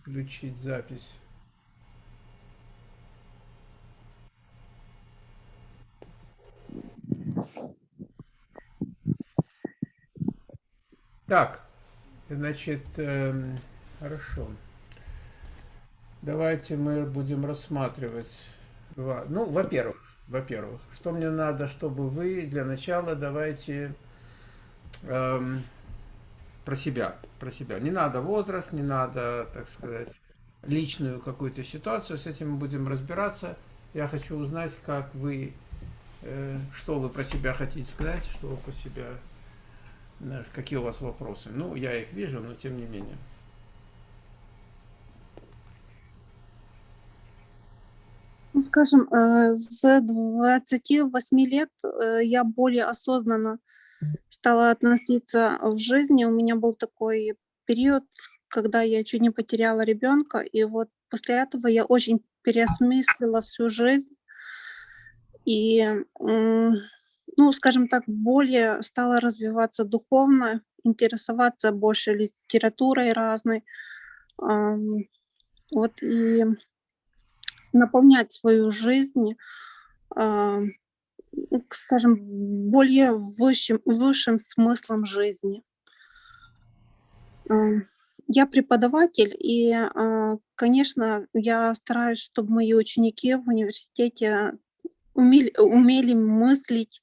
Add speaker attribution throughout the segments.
Speaker 1: включить запись. Так, значит, э, хорошо. Давайте мы будем рассматривать. Ну, во-первых, во-первых, что мне надо, чтобы вы для начала давайте эм, про себя, про себя. Не надо возраст, не надо, так сказать, личную какую-то ситуацию. С этим мы будем разбираться. Я хочу узнать, как вы, э, что вы про себя хотите сказать, что вы про себя Какие у вас вопросы? Ну, я их вижу, но тем не менее.
Speaker 2: Ну, скажем, э, с 28 лет э, я более осознанно стала относиться в жизни. У меня был такой период, когда я чуть не потеряла ребенка, и вот после этого я очень переосмыслила всю жизнь. И ну, скажем так, более стала развиваться духовно, интересоваться больше литературой разной. Вот и наполнять свою жизнь, скажем, более высшим, высшим смыслом жизни. Я преподаватель, и, а, конечно, я стараюсь, чтобы мои ученики в университете умели, умели мыслить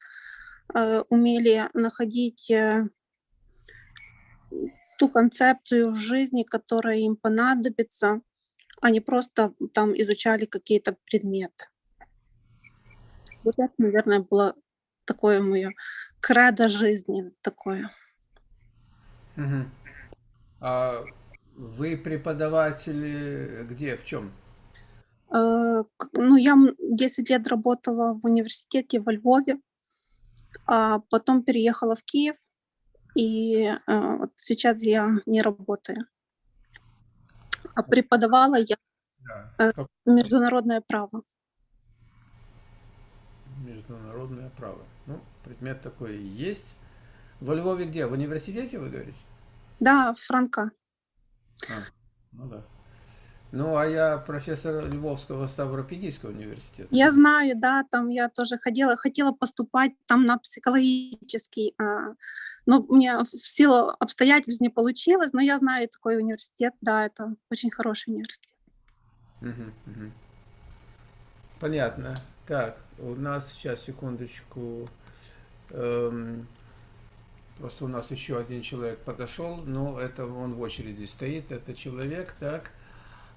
Speaker 2: Э, умели находить э, ту концепцию в жизни, которая им понадобится, а не просто там изучали какие-то предметы. Вот это, наверное, было такое мое кредо жизни, такое.
Speaker 1: Угу. А вы преподаватели где, в чем?
Speaker 2: Э, ну, я 10 лет работала в университете во Львове, а потом переехала в Киев, и э, вот сейчас я не работаю. А преподавала я да. э, международное право.
Speaker 1: Международное право. Ну, предмет такой есть. Во Львове где? В университете вы говорите?
Speaker 2: Да, Франка.
Speaker 1: А, ну да. Ну, а я профессор Львовского Ставропигийского университета.
Speaker 2: Я знаю, да, там я тоже ходила, хотела поступать там на психологический, а, но мне в силу обстоятельств не получилось, но я знаю такой университет, да, это очень хороший университет.
Speaker 1: Угу, угу. Понятно. Так, у нас сейчас, секундочку, эм, просто у нас еще один человек подошел, но это он в очереди стоит, это человек, так,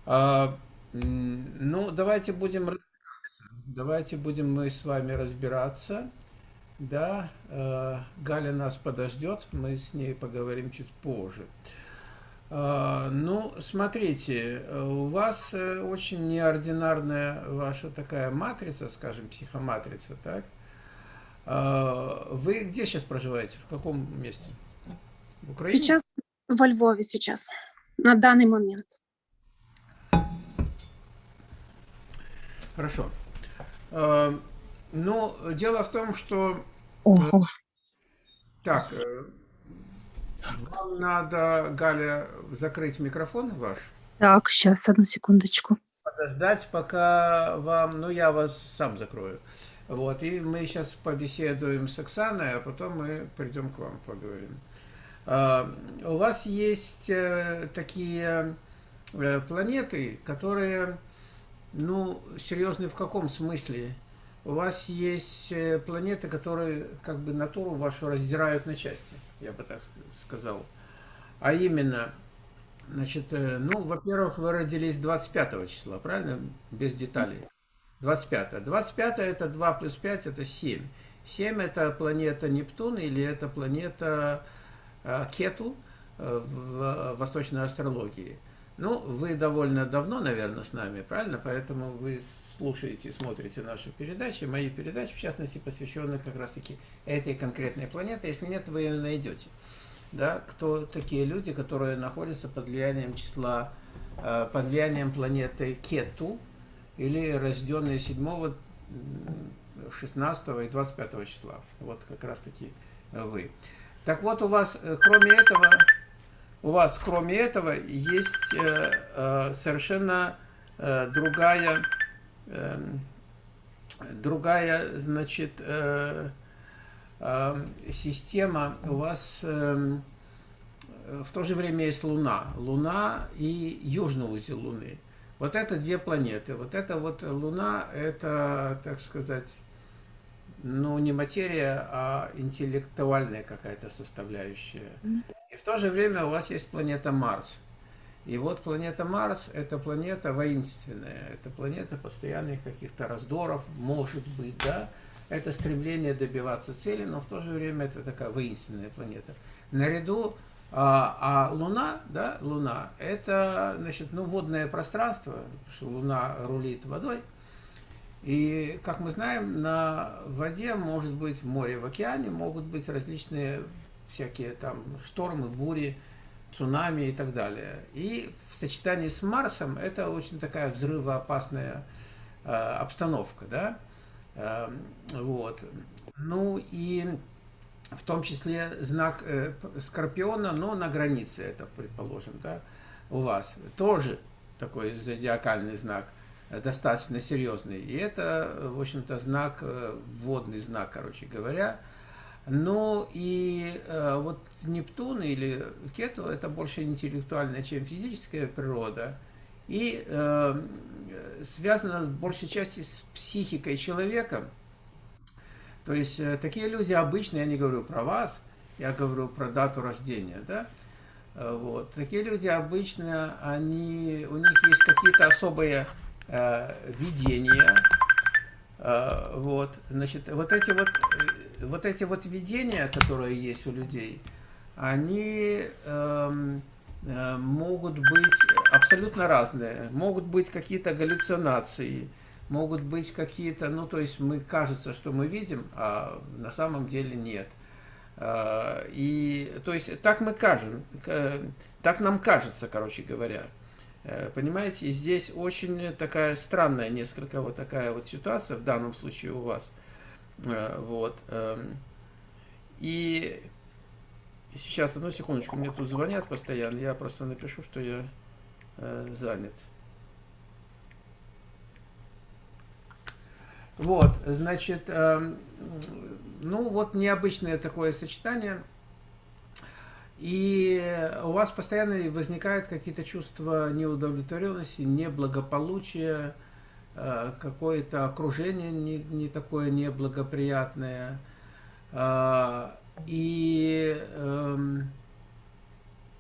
Speaker 1: а, ну, давайте будем разбираться. Давайте будем мы с вами разбираться. Да, э, Галя нас подождет, мы с ней поговорим чуть позже. А, ну, смотрите, у вас э, очень неординарная ваша такая матрица, скажем, психоматрица, так? А, вы где сейчас проживаете? В каком месте?
Speaker 2: В Украине? Сейчас во Львове сейчас, на данный момент.
Speaker 1: Хорошо. Э, ну, дело в том, что... Ого. Э, так, э, вам надо, Галя, закрыть микрофон ваш.
Speaker 2: Так, сейчас, одну секундочку.
Speaker 1: Подождать, пока вам... Ну, я вас сам закрою. Вот, и мы сейчас побеседуем с Оксаной, а потом мы придем к вам, поговорим. У вас есть такие планеты, которые ну, серьезный в каком смысле? У вас есть э, планеты, которые как бы натуру вашу раздирают на части, я бы так сказал. А именно, значит, э, ну, во-первых, вы родились 25 числа, правильно? Без деталей. 25. 25 это 2 плюс 5, это 7. 7 это планета Нептун или это планета э, Кету в восточной астрологии. Ну, вы довольно давно, наверное, с нами, правильно? Поэтому вы слушаете, смотрите наши передачи, мои передачи, в частности, посвященные как раз-таки этой конкретной планете. Если нет, вы ее найдете. Да? Кто такие люди, которые находятся под влиянием числа, э, под влиянием планеты Кету, или рожденные 7, 16 и 25 числа. Вот как раз-таки вы. Так вот, у вас, э, кроме этого, у вас, кроме этого, есть э, э, совершенно э, другая, э, другая, значит, э, э, система. У вас э, в то же время есть Луна. Луна и южный узел Луны. Вот это две планеты. Вот это вот Луна, это, так сказать, ну, не материя, а интеллектуальная какая-то составляющая. И в то же время у вас есть планета Марс. И вот планета Марс – это планета воинственная, это планета постоянных каких-то раздоров, может быть, да, это стремление добиваться цели, но в то же время это такая воинственная планета. Наряду а, а Луна, да, Луна, это, значит, ну, водное пространство, потому что Луна рулит водой. И, как мы знаем, на воде может быть, в море, в океане могут быть различные всякие там штормы, бури, цунами и так далее. И в сочетании с Марсом это очень такая взрывоопасная э, обстановка, да. Э, вот. Ну и в том числе знак э, Скорпиона, но на границе это, предположим, да, у вас. Тоже такой зодиакальный знак, достаточно серьезный. И это, в общем-то, знак, э, водный знак, короче говоря. Ну и э, вот Нептун или Кету это больше интеллектуальная, чем физическая природа. И э, связано в большей части с психикой человека, то есть э, такие люди обычно, я не говорю про вас, я говорю про дату рождения, да, э, вот. Такие люди обычно, они, у них есть какие-то особые э, видения, э, вот, значит, вот эти вот, э, вот эти вот видения, которые есть у людей, они э, э, могут быть абсолютно разные, могут быть какие-то галлюцинации, могут быть какие-то, ну, то есть мы кажется, что мы видим, а на самом деле нет. И, то есть, так мы кажем, так нам кажется, короче говоря. Э, понимаете, и здесь очень такая странная несколько вот такая вот ситуация в данном случае у вас. Э, вот. Эм, и сейчас, одну секундочку, мне тут звонят постоянно, я просто напишу, что я э, занят. Вот, значит, э, ну вот необычное такое сочетание. И у вас постоянно возникают какие-то чувства неудовлетворенности, неблагополучия, э, какое-то окружение не, не такое неблагоприятное. Э, и э,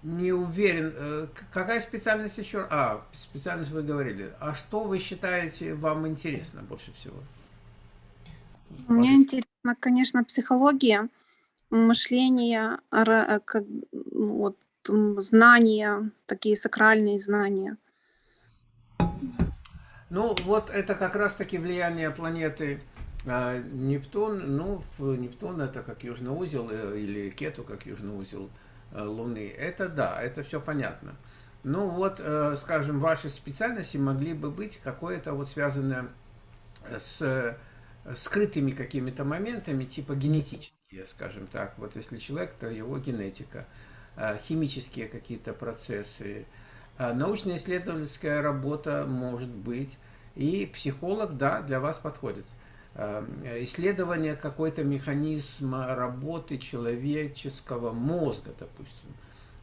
Speaker 1: не уверен, э, какая специальность еще? А, специальность вы говорили. А что вы считаете вам интересно больше всего?
Speaker 2: Мне интересно, конечно, психология, мышление, ра- как, ну, вот, знания, такие сакральные знания.
Speaker 1: Ну, вот это как раз-таки влияние планеты э, Нептун. Ну, в Нептун это как южный узел, э, или Кету как южный узел э, Луны. Это да, это все понятно. Ну, вот, э, скажем, ваши специальности могли бы быть какое-то вот связанное с скрытыми какими-то моментами, типа генетические, скажем так. Вот если человек, то его генетика, а, химические какие-то процессы, а, научно-исследовательская работа может быть, и психолог, да, для вас подходит. А, исследование какой-то механизма работы человеческого мозга, допустим.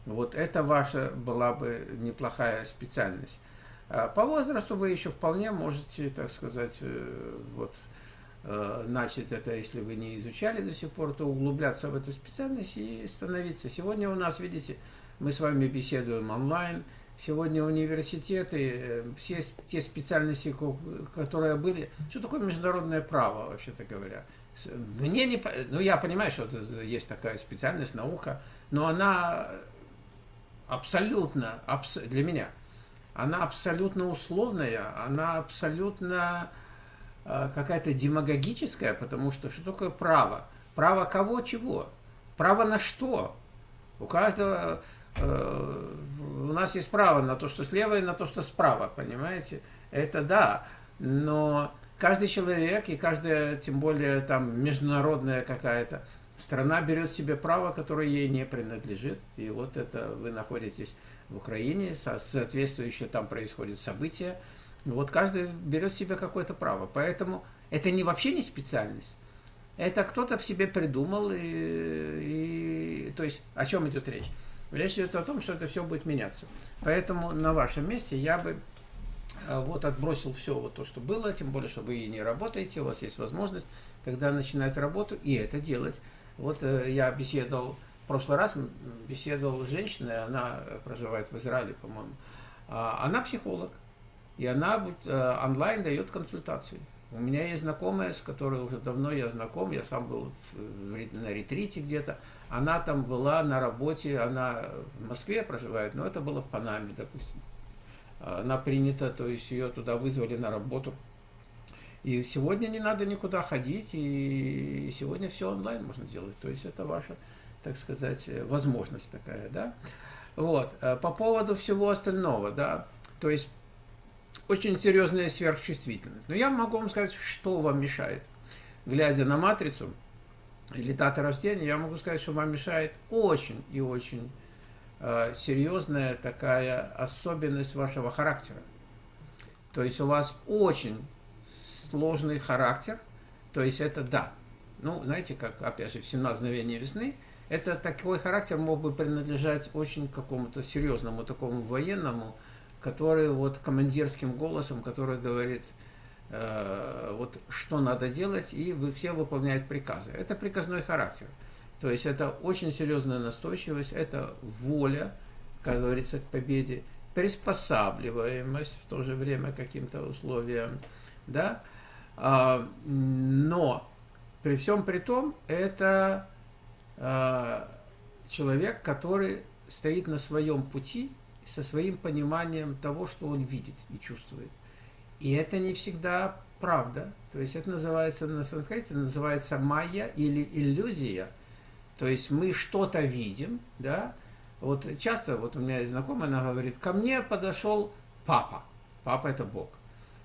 Speaker 1: Вот это ваша была бы неплохая специальность. По возрасту вы еще вполне можете, так сказать, э, вот, Э, начать это, если вы не изучали до сих пор, то углубляться в эту специальность и становиться. Сегодня у нас, видите, мы с вами беседуем онлайн, сегодня университеты, э, все те специальности, которые были, что такое международное право, вообще-то говоря. Мне не, ну я понимаю, что есть такая специальность, наука, но она абсолютно, абс, для меня, она абсолютно условная, она абсолютно Э, какая-то демагогическая, потому что что такое право? Право кого, чего? Право на что? У каждого, э, у нас есть право на то, что слева, и на то, что справа, понимаете? Это да, но каждый человек и каждая, тем более там международная какая-то страна берет себе право, которое ей не принадлежит. И вот это вы находитесь в Украине, соответствующее там происходит события. Вот каждый берет себе какое-то право. Поэтому это не вообще не специальность. Это кто-то в себе придумал. И, и, то есть о чем идет речь? Речь идет о том, что это все будет меняться. Поэтому на вашем месте я бы э, вот отбросил все вот то, что было, тем более, что вы и не работаете, у вас есть возможность тогда начинать работу и это делать. Вот э, я беседовал, в прошлый раз беседовал с женщиной, она проживает в Израиле, по-моему. А, она психолог, и она э, онлайн дает консультации. У меня есть знакомая, с которой уже давно я знаком, я сам был на ретрите где-то. Она там была на работе, она в Москве проживает, но это было в Панаме, допустим. Она принята, то есть ее туда вызвали на работу. И сегодня не надо никуда ходить, и сегодня все онлайн можно делать. То есть это ваша, так сказать, возможность такая, да. Вот, э, по поводу всего остального, да, то есть очень серьезная сверхчувствительность. Но я могу вам сказать, что вам мешает. Глядя на матрицу или дата рождения, я могу сказать, что вам мешает очень и очень э, серьезная такая особенность вашего характера. То есть у вас очень сложный характер, то есть это да. Ну, знаете, как, опять же, в 17 мгновений весны, это такой характер мог бы принадлежать очень какому-то серьезному такому военному, который вот командирским голосом, который говорит, э, вот что надо делать, и вы все выполняют приказы. Это приказной характер. То есть это очень серьезная настойчивость, это воля, как говорится, к победе, приспосабливаемость в то же время каким-то условиям, да, а, но при всем при том, это а, человек, который стоит на своем пути со своим пониманием того, что он видит и чувствует. И это не всегда правда. То есть это называется на санскрите, называется майя или иллюзия. То есть мы что-то видим, да. Вот часто, вот у меня есть знакомая, она говорит, ко мне подошел папа. Папа это Бог.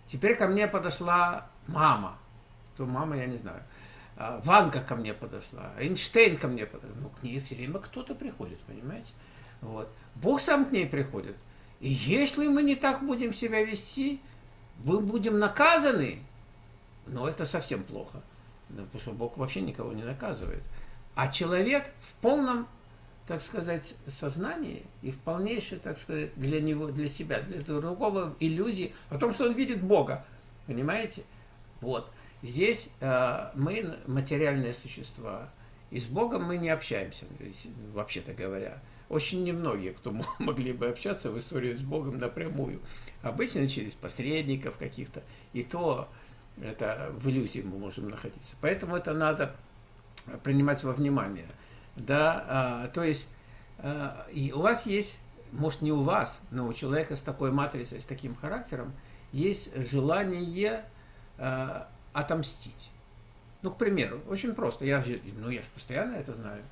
Speaker 1: Теперь ко мне подошла мама. Кто мама, я не знаю. А, Ванка ко мне подошла, Эйнштейн ко мне подошла. Ну, к ней все время кто-то приходит, понимаете? Вот. Бог сам к ней приходит. И если мы не так будем себя вести, мы будем наказаны. Но это совсем плохо. Потому что Бог вообще никого не наказывает. А человек в полном, так сказать, сознании и в полнейшей, так сказать, для него, для себя, для другого иллюзии о том, что он видит Бога. Понимаете? Вот. Здесь э, мы материальные существа, и с Богом мы не общаемся, вообще-то говоря. Очень немногие, кто могли бы общаться в истории с Богом напрямую. Обычно через посредников каких-то, и то это в иллюзии мы можем находиться. Поэтому это надо принимать во внимание. Да, а, то есть а, и у вас есть, может не у вас, но у человека с такой матрицей, с таким характером, есть желание э, отомстить. Ну, к примеру, очень просто. Я ну, я же постоянно это знаю.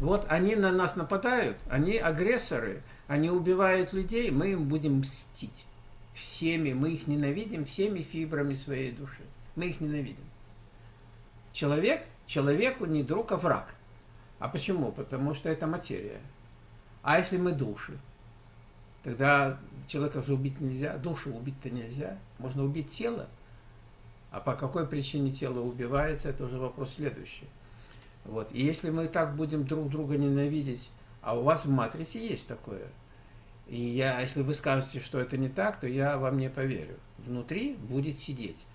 Speaker 1: Вот они на нас нападают, они агрессоры, они убивают людей, мы им будем мстить. Всеми, мы их ненавидим всеми фибрами своей души. Мы их ненавидим. Человек, человеку не друг, а враг. А почему? Потому что это материя. А если мы души? Тогда человека же убить нельзя, душу убить-то нельзя. Можно убить тело. А по какой причине тело убивается, это уже вопрос следующий. Вот. И если мы так будем друг друга ненавидеть, а у вас в матрице есть такое, и я, если вы скажете, что это не так, то я вам не поверю. Внутри будет сидеть.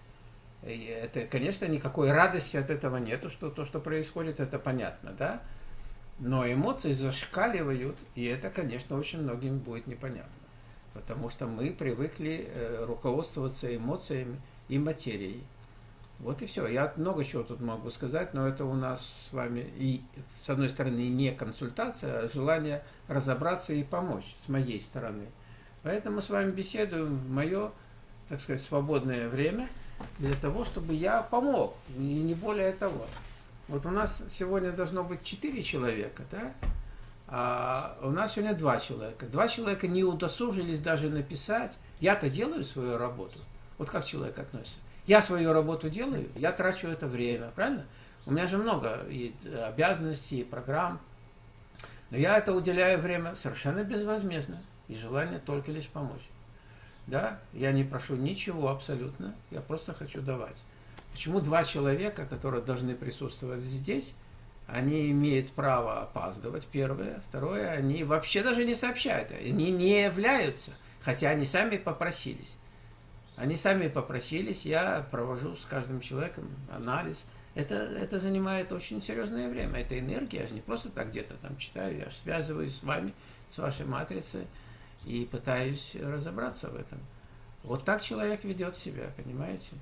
Speaker 1: И это, конечно, никакой радости от этого нету, что то, что происходит, это понятно, да? Но эмоции зашкаливают, и это, конечно, очень многим будет непонятно. Потому что мы привыкли э, руководствоваться эмоциями и материей. Вот и все. Я много чего тут могу сказать, но это у нас с вами и, с одной стороны, не консультация, а желание разобраться и помочь с моей стороны. Поэтому с вами беседуем в мое, так сказать, свободное время для того, чтобы я помог, и не более того. Вот у нас сегодня должно быть четыре человека, да? А у нас сегодня два человека. Два человека не удосужились даже написать. Я-то делаю свою работу. Вот как человек относится. Я свою работу делаю, я трачу это время, правильно? У меня же много и обязанностей, и программ. Но я это уделяю время совершенно безвозмездно. И желание только лишь помочь. Да, я не прошу ничего абсолютно, я просто хочу давать. Почему два человека, которые должны присутствовать здесь, они имеют право опаздывать, первое. Второе, они вообще даже не сообщают, они не являются, хотя они сами попросились. Они сами попросились, я провожу с каждым человеком анализ. Это, это занимает очень серьезное время, это энергия, я же не просто так где-то там читаю, я связываюсь с вами, с вашей матрицей и пытаюсь разобраться в этом. Вот так человек ведет себя, понимаете?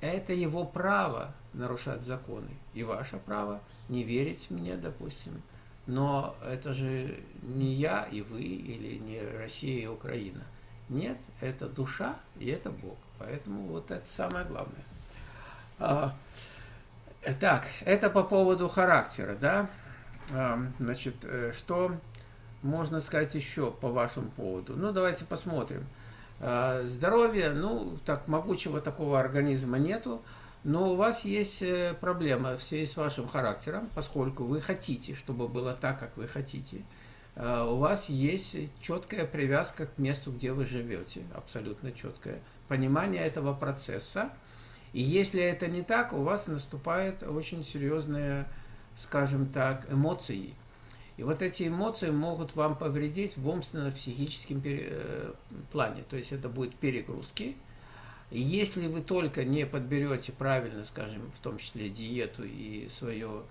Speaker 1: Это его право нарушать законы. И ваше право не верить мне, допустим. Но это же не я и вы, или не Россия и Украина. Нет, это душа и это Бог. Поэтому вот это самое главное. А, так, это по поводу характера, да? А, значит, э, что можно сказать еще по вашему поводу? Ну, давайте посмотрим. А, здоровье, ну, так могучего такого организма нету, но у вас есть э, проблема в связи с вашим характером, поскольку вы хотите, чтобы было так, как вы хотите. А, у вас есть четкая привязка к месту, где вы живете, абсолютно четкое понимание этого процесса. И если это не так, у вас наступает очень серьезные, скажем так, эмоции – и вот эти эмоции могут вам повредить в умственно-психическом э, плане. То есть это будет перегрузки. И если вы только не подберете правильно, скажем, в том числе диету и свое, э,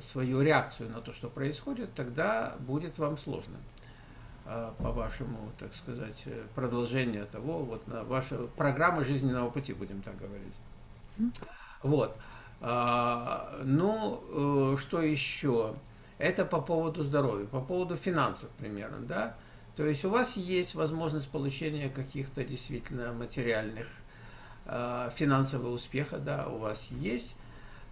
Speaker 1: свою реакцию на то, что происходит, тогда будет вам сложно э, по вашему, так сказать, продолжению того, вот на вашу программу жизненного пути, будем так говорить. Вот. А, ну, что еще? Это по поводу здоровья, по поводу финансов примерно, да. То есть у вас есть возможность получения каких-то действительно материальных э, финансового успеха, да, у вас есть.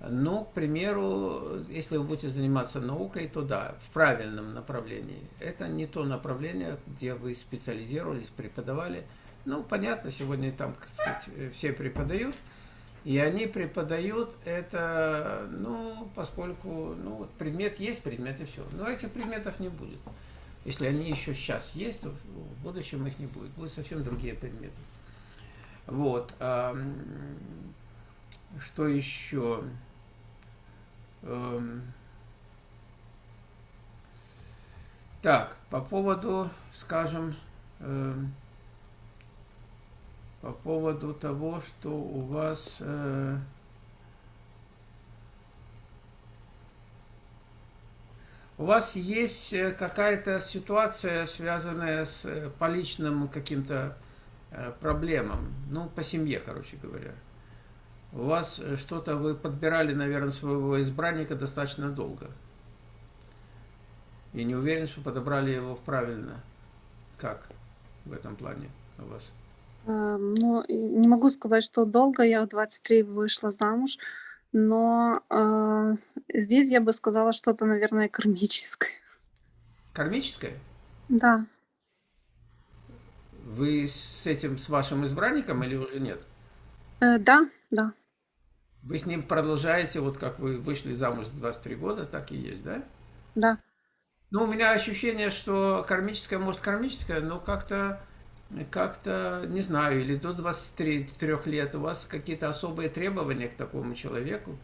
Speaker 1: Но, к примеру, если вы будете заниматься наукой, то да, в правильном направлении. Это не то направление, где вы специализировались, преподавали. Ну, понятно, сегодня там, так сказать, все преподают. И они преподают это, ну, поскольку, ну, предмет есть, предмет и все. Но этих предметов не будет. Если они еще сейчас есть, то в будущем их не будет. Будут совсем другие предметы. Вот. Что еще? Эм, так, по поводу, скажем, эм, по поводу того, что у вас э, у вас есть э, какая-то ситуация, связанная с э, по личным каким-то проблемам, ну, по семье, короче говоря. У вас что-то, вы подбирали, наверное, своего избранника достаточно долго. И не уверен, что подобрали его правильно. Как в этом плане у вас?
Speaker 2: Э, ну, не могу сказать, что долго. Я в 23 вышла замуж, но, э, здесь я бы сказала что-то, наверное, кармическое.
Speaker 1: Кармическое?
Speaker 2: Да.
Speaker 1: Вы с этим, с вашим избранником или уже нет?
Speaker 2: Э, да, да.
Speaker 1: Вы с ним продолжаете, вот как вы вышли замуж в 23 года, так и есть, да?
Speaker 2: Да.
Speaker 1: Ну, у меня ощущение, что кармическое, может, кармическое, но как-то как-то, не знаю, или до 23 лет у вас какие-то особые требования к такому человеку,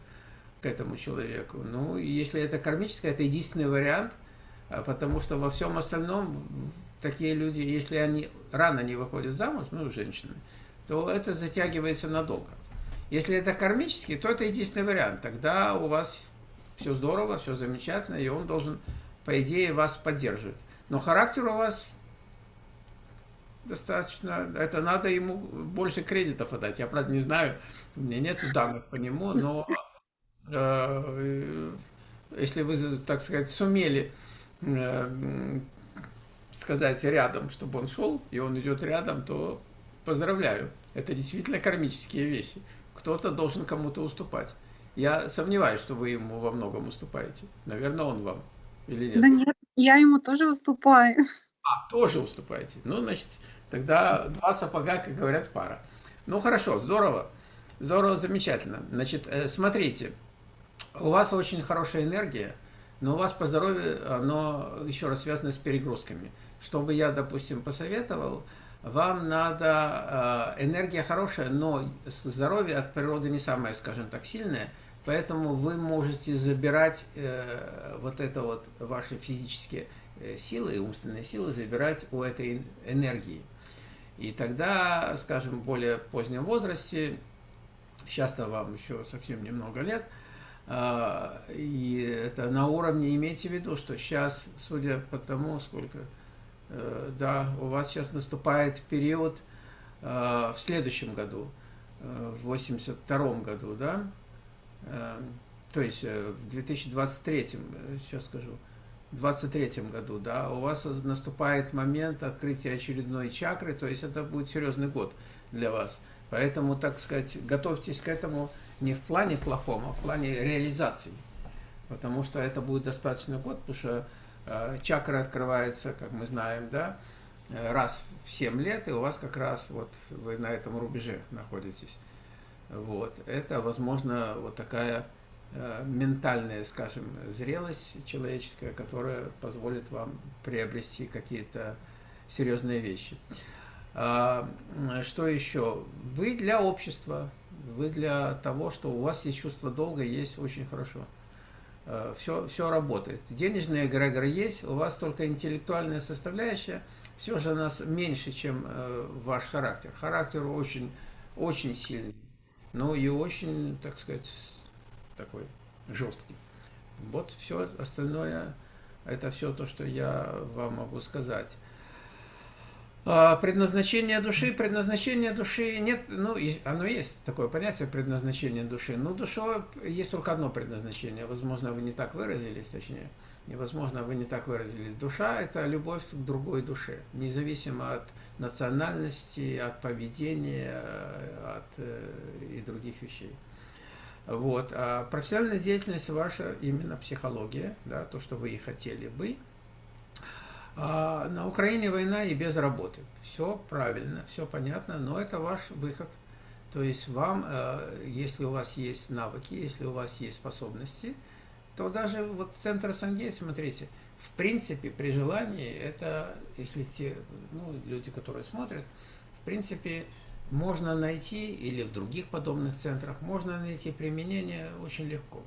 Speaker 1: к этому человеку. Ну, если это кармическое, это единственный вариант, а, потому что во всем остальном такие люди, если они рано не выходят замуж, ну, женщины, то это затягивается надолго. Если это кармический, то это единственный вариант. Тогда у вас все здорово, все замечательно, и он должен, по идее, вас поддерживать. Но характер у вас достаточно, это надо ему больше кредитов отдать. Я, правда, не знаю, у меня нет данных по нему, но э, если вы, так сказать, сумели э, сказать рядом, чтобы он шел, и он идет рядом, то поздравляю. Это действительно кармические вещи. Кто-то должен кому-то уступать. Я сомневаюсь, что вы ему во многом уступаете. Наверное, он вам. Или нет?
Speaker 2: Да нет, я ему тоже уступаю.
Speaker 1: А, тоже уступаете. Ну, значит, тогда два сапога, как говорят, пара. Ну, хорошо, здорово. Здорово, замечательно. Значит, э, смотрите. у вас очень хорошая энергия, но у вас по здоровью оно еще раз связано с перегрузками. Чтобы я, допустим, посоветовал, вам надо, э, энергия хорошая, но здоровье от природы не самое, скажем так, сильное, поэтому вы можете забирать э, вот это вот ваши физические э, силы, умственные силы, забирать у этой энергии. И тогда, скажем, в более позднем возрасте, сейчас-то вам еще совсем немного лет, и это на уровне, имейте в виду, что сейчас, судя по тому, сколько да, у вас сейчас наступает период э, в следующем году, э, в 82 году, да, то есть в 2023, сейчас скажу, в 23 году, да, у вас наступает момент открытия очередной чакры, то есть это будет серьезный год для вас. Поэтому, так сказать, готовьтесь к этому не в плане плохом, а в плане реализации. Потому что это будет достаточно год, потому что Э, чакра открывается, как мы знаем, да, э, раз в 7 лет, и у вас как раз вот вы на этом рубеже находитесь. Вот. Это, возможно, вот такая э, ментальная, скажем, зрелость человеческая, которая позволит вам приобрести какие-то серьезные вещи. А, что еще? Вы для общества, вы для того, что у вас есть чувство долга, есть очень хорошо все, э, все работает. Денежные эгрегоры есть, у вас только интеллектуальная составляющая, все же у нас меньше, чем э, ваш характер. Характер очень, очень сильный, но и очень, так сказать, такой жесткий. Вот все остальное, это все то, что я вам могу сказать. А, предназначение души, предназначение души нет, ну, оно есть такое понятие предназначение души, но душа есть только одно предназначение, возможно, вы не так выразились, точнее, невозможно, вы не так выразились. Душа – это любовь к другой душе, независимо от национальности, от поведения, от э, и других вещей. Вот. А профессиональная деятельность ваша именно психология, да, то, что вы и хотели бы – а на Украине война и без работы. Все правильно, все понятно, но это ваш выход. То есть вам, э, если у вас есть навыки, если у вас есть способности, то даже вот центр Сангей, смотрите, в принципе, при желании, это, если те ну, люди, которые смотрят, в принципе, можно найти, или в других подобных центрах, можно найти применение очень легко.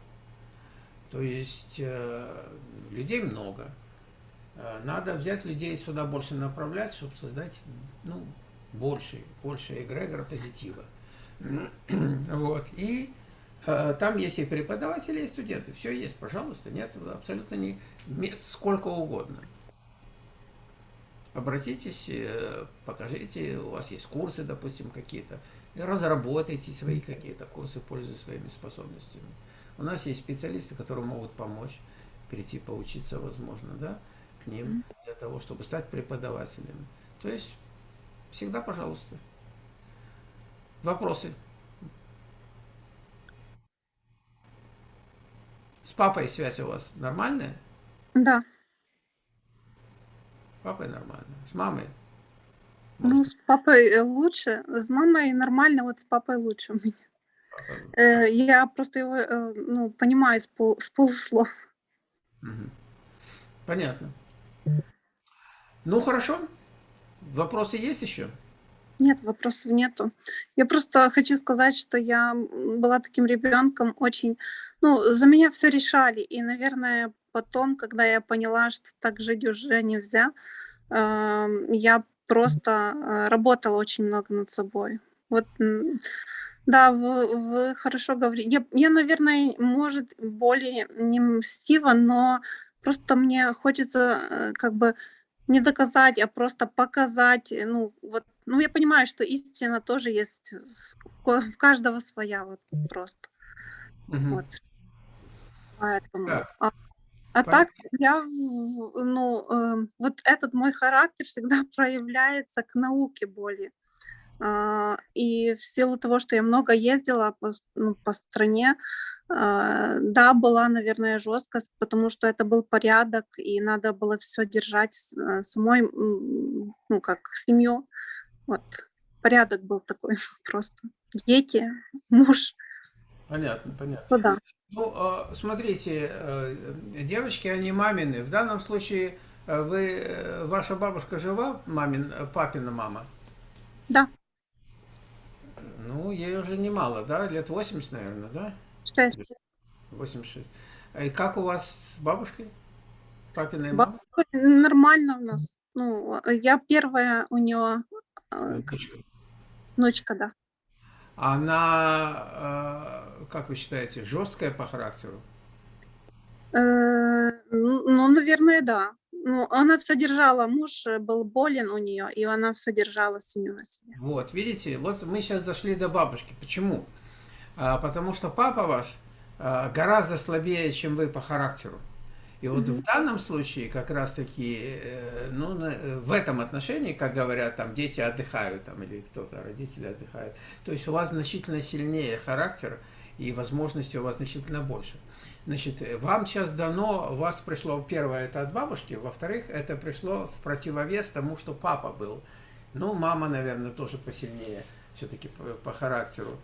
Speaker 1: То есть э, людей много, надо взять людей сюда больше направлять, чтобы создать ну, больше, больше эгрегора позитива. Вот. И э, там есть и преподаватели, и студенты. Все есть, пожалуйста. Нет, абсолютно не сколько угодно. Обратитесь, э, покажите, у вас есть курсы, допустим, какие-то. Разработайте свои какие-то курсы, пользуясь своими способностями. У нас есть специалисты, которые могут помочь прийти поучиться, возможно, да ним для того, чтобы стать преподавателем. То есть, всегда пожалуйста. Вопросы? С папой связь у вас нормальная?
Speaker 2: Да.
Speaker 1: С папой нормально. С мамой?
Speaker 2: Может? Ну, с папой э, лучше. С мамой нормально, вот с папой лучше у меня. Папа... Э, я просто его э, ну, понимаю с, пол, с полуслов.
Speaker 1: Угу. Понятно. Ну, хорошо. Вопросы есть еще?
Speaker 2: Нет, вопросов нету. Я просто хочу сказать, что я была таким ребенком очень... Ну, за меня все решали. И, наверное, потом, когда я поняла, что так жить уже нельзя, э, я просто э, работала очень много над собой. Вот, да, вы, вы хорошо говорите. Я, я, наверное, может, более не мстива, но Просто мне хочется э, как бы не доказать, а просто показать. Э, ну, вот, ну, я понимаю, что истина тоже есть, в каждого своя, вот просто.
Speaker 1: Угу.
Speaker 2: Вот. Поэтому. Да. А, а так я, ну, э, вот этот мой характер всегда проявляется к науке более. Uh, и в силу того, что я много ездила по, ну, по стране, да, была, наверное, жесткость, потому что это был порядок, и надо было все держать э, самой, ну, как семью. Вот, порядок был такой просто. Дети, муж.
Speaker 1: Понятно, понятно.
Speaker 2: Ну, да.
Speaker 1: Ну, а, смотрите, э, девочки, они мамины. В данном случае э, вы, ваша бабушка жива, мамин, папина мама?
Speaker 2: Да.
Speaker 1: Ну, ей уже немало, да? Лет 80, наверное, да?
Speaker 2: Шесть.
Speaker 1: 86. И как у вас с бабушкой? Папиной мамой?
Speaker 2: Нормально у нас. Ну, я первая у нее...
Speaker 1: Внучка.
Speaker 2: Внучка, да.
Speaker 1: Она, как вы считаете, жесткая по характеру?
Speaker 2: Э, ну, наверное, да. Ну, она все держала, муж был болен у нее, и она все держала семью на себе.
Speaker 1: Вот, видите, вот мы сейчас дошли до бабушки. Почему? А, потому что папа ваш а, гораздо слабее, чем вы по характеру. И вот в данном случае как раз-таки, э, ну, в этом отношении, как говорят, там дети отдыхают, там, или кто-то, родители отдыхают, то есть у вас значительно сильнее характер, и возможностей у вас значительно больше. Значит, вам сейчас дано, у вас пришло, первое, это от бабушки, во-вторых, это пришло в противовес тому, что папа был. Ну, мама, наверное, тоже посильнее, все-таки по, по характеру.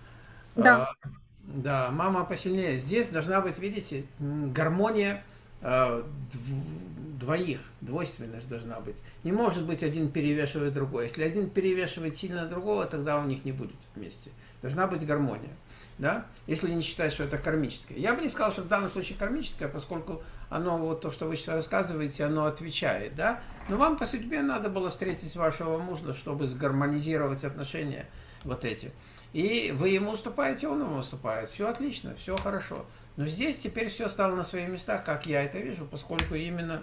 Speaker 2: Да.
Speaker 1: А, да, мама посильнее. Здесь должна быть, видите, гармония Э, двоих, двойственность должна быть. Не может быть один перевешивает другой. Если один перевешивает сильно другого, тогда у них не будет вместе. Должна быть гармония. Да? Если не считать, что это кармическое. Я бы не сказал, что в данном случае кармическое, поскольку оно, вот то, что вы сейчас рассказываете, оно отвечает. Да? Но вам по судьбе надо было встретить вашего мужа, чтобы сгармонизировать отношения вот эти. И вы ему уступаете, он ему уступает. Все отлично, все хорошо. Но здесь теперь все стало на свои места, как я это вижу, поскольку именно,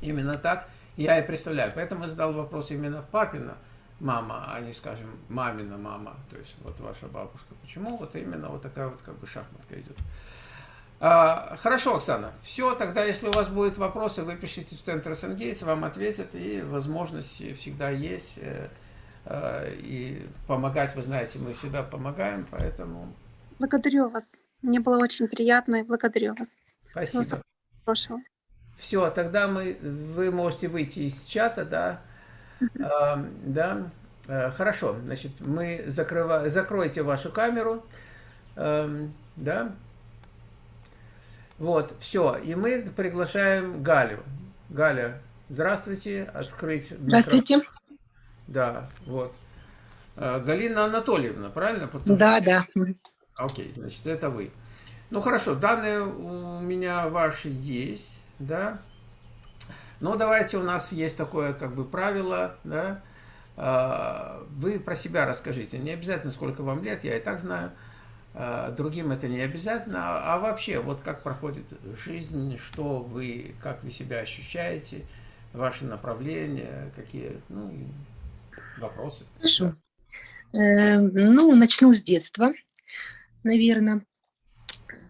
Speaker 1: именно так я и представляю. Поэтому я задал вопрос именно папина мама, а не, скажем, мамина мама, то есть вот ваша бабушка. Почему вот именно вот такая вот как бы шахматка идет? А, хорошо, Оксана. Все, тогда, если у вас будут вопросы, вы пишите в Центр СНГейс, вам ответят, и возможности всегда есть. Э, э, и помогать, вы знаете, мы всегда помогаем, поэтому...
Speaker 2: Благодарю вас. Мне было очень приятно и благодарю вас.
Speaker 1: Спасибо.
Speaker 2: Всего
Speaker 1: Все, тогда мы, вы можете выйти из чата, да? А, да, а, хорошо, значит, мы закрываем, закройте вашу камеру, а, да? Вот, все, и мы приглашаем Галю. Галя, здравствуйте, открыть.
Speaker 3: Здравствуйте.
Speaker 1: Да, вот. А, Галина Анатольевна, правильно?
Speaker 3: Потому да, да.
Speaker 1: Окей, значит, это вы. Ну, хорошо, данные у меня ваши есть, да. Но давайте у нас есть такое, как бы, правило, да. А, вы про себя расскажите. Не обязательно, сколько вам лет, я и так знаю. А, другим это не обязательно. А вообще, вот как проходит жизнь, что вы, как вы себя ощущаете, ваши направления, какие, ну, вопросы.
Speaker 3: Хорошо. Э, ну, начну с детства наверное.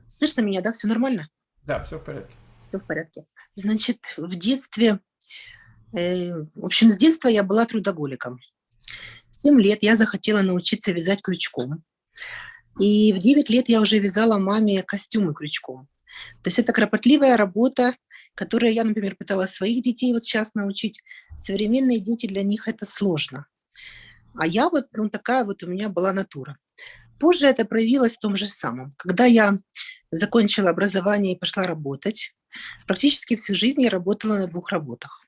Speaker 3: Слышно меня, да? Все нормально?
Speaker 1: Да, все в порядке.
Speaker 3: Все в порядке. Значит, в детстве, э, в общем, с детства я была трудоголиком. В 7 лет я захотела научиться вязать крючком. И в 9 лет я уже вязала маме костюмы крючком. То есть это кропотливая работа, которую я, например, пыталась своих детей вот сейчас научить. Современные дети, для них это сложно. А я вот, ну такая вот у меня была натура. Позже это проявилось в том же самом. Когда я закончила образование и пошла работать, практически всю жизнь я работала на двух работах.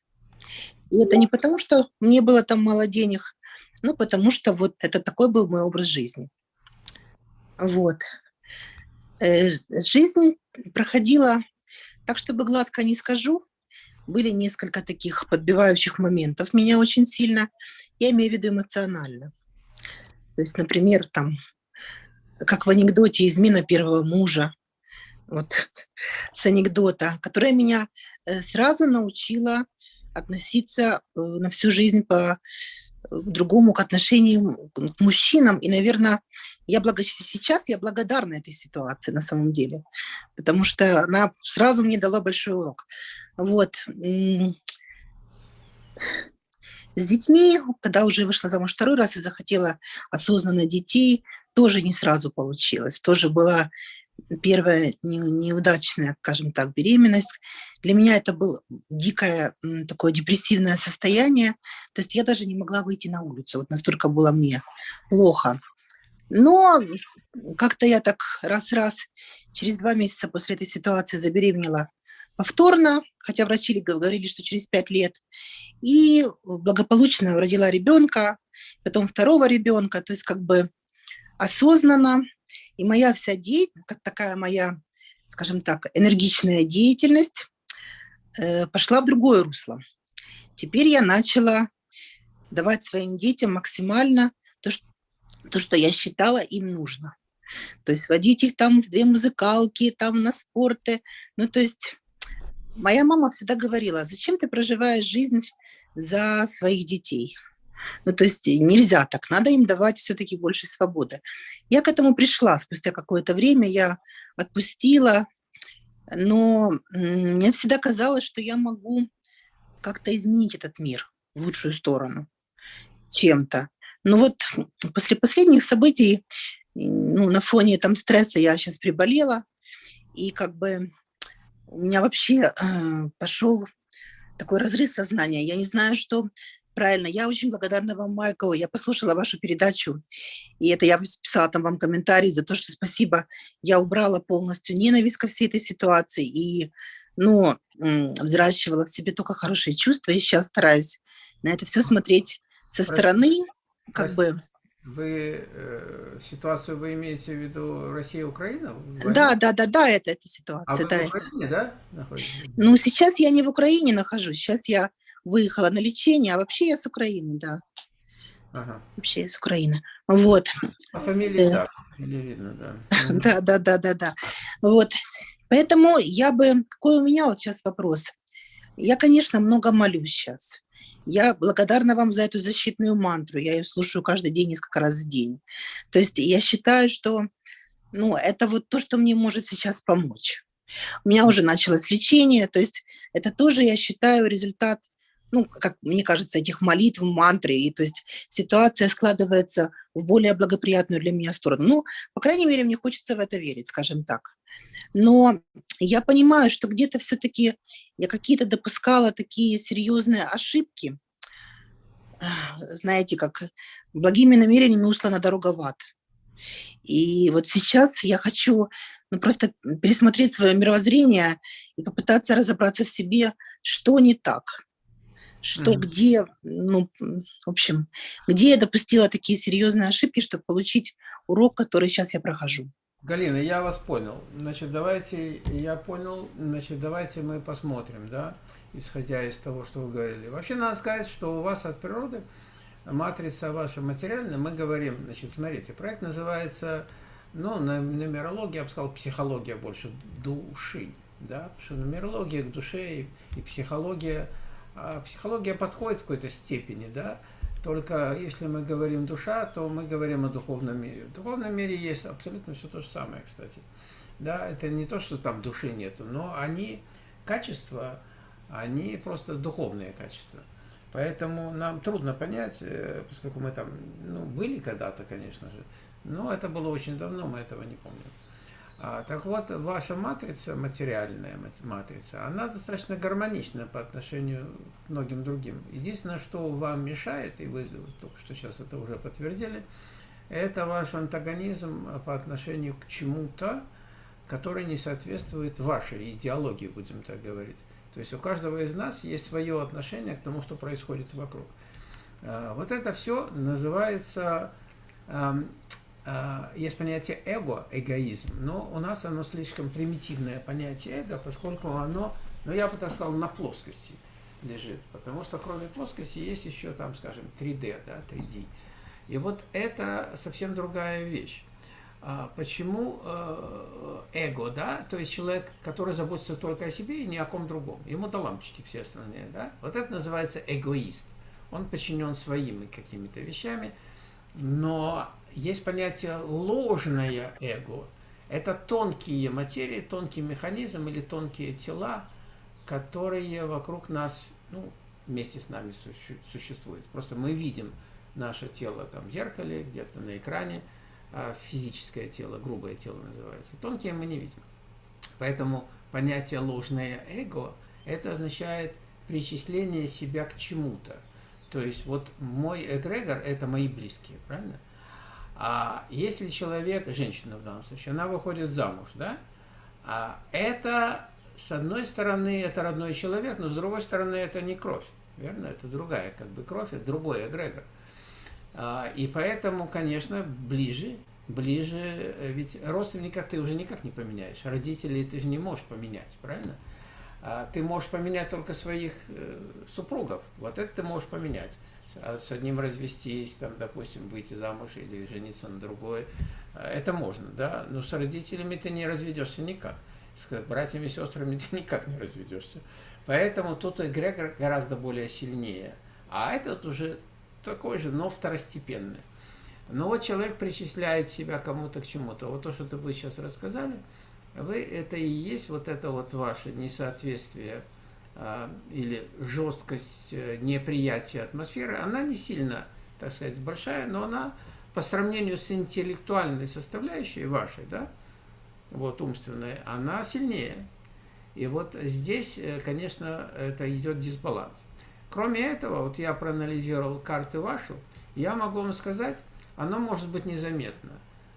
Speaker 3: И это не потому, что мне было там мало денег, но потому что вот это такой был мой образ жизни. Вот. Э, жизнь проходила, так чтобы гладко не скажу, были несколько таких подбивающих моментов меня очень сильно, я имею в виду эмоционально. То есть, например, там как в анекдоте «Измена первого мужа», вот с анекдота, которая меня э, сразу научила относиться э, на всю жизнь по э, другому к отношению к мужчинам. И, наверное, я благо... сейчас я благодарна этой ситуации на самом деле, потому что она сразу мне дала большой урок. Вот. С детьми, когда уже вышла замуж второй раз и захотела осознанно детей, тоже не сразу получилось. Тоже была первая неудачная, скажем так, беременность. Для меня это было дикое такое депрессивное состояние. То есть я даже не могла выйти на улицу. Вот настолько было мне плохо. Но как-то я так раз-раз через два месяца после этой ситуации забеременела повторно, хотя врачи говорили, что через пять лет, и благополучно родила ребенка, потом второго ребенка, то есть как бы осознанно, и моя вся деятельность, как такая моя, скажем так, энергичная деятельность э, пошла в другое русло. Теперь я начала давать своим детям максимально то, что, то, что я считала им нужно. То есть водить их там в две музыкалки, там на спорты. Ну, то есть моя мама всегда говорила, зачем ты проживаешь жизнь за своих детей? Ну, то есть нельзя так, надо им давать все-таки больше свободы. Я к этому пришла спустя какое-то время, я отпустила, но мне всегда казалось, что я могу как-то изменить этот мир в лучшую сторону чем-то. Но вот после последних событий, ну, на фоне там стресса я сейчас приболела, и как бы у меня вообще э, пошел такой разрыв сознания. Я не знаю, что правильно. Я очень благодарна вам, Майкл. Я послушала вашу передачу, и это я писала там вам комментарий за то, что спасибо. Я убрала полностью ненависть ко всей этой ситуации и, ну, взращивала в себе только хорошие чувства, и сейчас стараюсь на это все смотреть со стороны, как Прости. бы...
Speaker 1: Вы э, ситуацию вы имеете в виду Россия-Украина?
Speaker 3: Да, да, да, да, это эта ситуация. А
Speaker 1: вы
Speaker 3: да,
Speaker 1: в Украине, это. да, находитесь?
Speaker 3: Ну, сейчас я не в Украине нахожусь, сейчас я выехала на лечение, а вообще я с Украины, да. Ага. Вообще с Украины. Вот.
Speaker 1: А фамилия, да, фамилия видно, да.
Speaker 3: Да, да, да, да, да. Вот. Поэтому я бы... Какой у меня вот сейчас вопрос? Я, конечно, много молюсь сейчас. Я благодарна вам за эту защитную мантру. Я ее слушаю каждый день, несколько раз в день. То есть я считаю, что ну, это вот то, что мне может сейчас помочь. У меня уже началось лечение, то есть это тоже, я считаю, результат ну, как мне кажется, этих молитв, мантры, и то есть ситуация складывается в более благоприятную для меня сторону. Ну, по крайней мере, мне хочется в это верить, скажем так. Но я понимаю, что где-то все-таки я какие-то допускала такие серьезные ошибки, знаете, как благими намерениями услана дорога в ад. И вот сейчас я хочу ну, просто пересмотреть свое мировоззрение и попытаться разобраться в себе, что не так что mm. где, ну, в общем, где я допустила такие серьезные ошибки, чтобы получить урок, который сейчас я прохожу.
Speaker 1: Галина, я вас понял. Значит, давайте, я понял, значит, давайте мы посмотрим, да, исходя из того, что вы говорили. Вообще, надо сказать, что у вас от природы матрица ваша материальная, мы говорим, значит, смотрите, проект называется, ну, на нумерологии, я бы сказал, психология больше души, да, потому что нумерология к душе и, и психология – психология подходит в какой-то степени, да, только если мы говорим душа, то мы говорим о духовном мире. В духовном мире есть абсолютно все то же самое, кстати. Да, это не то, что там души нету, но они, качества, они просто духовные качества. Поэтому нам трудно понять, э, поскольку мы там ну, были когда-то, конечно же, но это было очень давно, мы этого не помним. А, так вот, ваша матрица, материальная матрица, она достаточно гармонична по отношению к многим другим. Единственное, что вам мешает, и вы только что сейчас это уже подтвердили, это ваш антагонизм по отношению к чему-то, который не соответствует вашей идеологии, будем так говорить. То есть у каждого из нас есть свое отношение к тому, что происходит вокруг. А, вот это все называется есть понятие эго, эгоизм, но у нас оно слишком примитивное понятие эго, поскольку оно, ну я бы так сказал, на плоскости лежит, потому что кроме плоскости есть еще там, скажем, 3D, да, 3D. И вот это совсем другая вещь. А почему э, эго, да, то есть человек, который заботится только о себе и ни о ком другом, ему до лампочки все остальные, да, вот это называется эгоист. Он подчинен своими какими-то вещами, но есть понятие ложное эго. Это тонкие материи, тонкий механизм или тонкие тела, которые вокруг нас, ну, вместе с нами существуют. Просто мы видим наше тело там в зеркале, где-то на экране, а физическое тело, грубое тело называется. Тонкие мы не видим. Поэтому понятие ложное эго, это означает причисление себя к чему-то. То есть вот мой эгрегор – это мои близкие, правильно? А если человек, женщина в данном случае, она выходит замуж, да, а это, с одной стороны, это родной человек, но с другой стороны, это не кровь, верно? Это другая как бы кровь, это другой эгрегор. А, и поэтому, конечно, ближе, ближе, ведь родственника ты уже никак не поменяешь, родителей ты же не можешь поменять, правильно? А ты можешь поменять только своих э, супругов, вот это ты можешь поменять а с одним развестись, там, допустим, выйти замуж или жениться на другой, это можно, да, но с родителями ты не разведешься никак, с братьями и сестрами ты никак не разведешься. Поэтому тут эгрегор гораздо более сильнее, а этот уже такой же, но второстепенный. Но вот человек причисляет себя кому-то к чему-то. Вот то, что вы сейчас рассказали, вы это и есть вот это вот ваше несоответствие а, или жесткость э, неприятия атмосферы, она не сильно, так сказать, большая, но она по сравнению с интеллектуальной составляющей вашей, да, вот умственной, она сильнее. И вот здесь, э, конечно, это идет дисбаланс. Кроме этого, вот я проанализировал карты вашу, я могу вам сказать, оно может быть незаметно.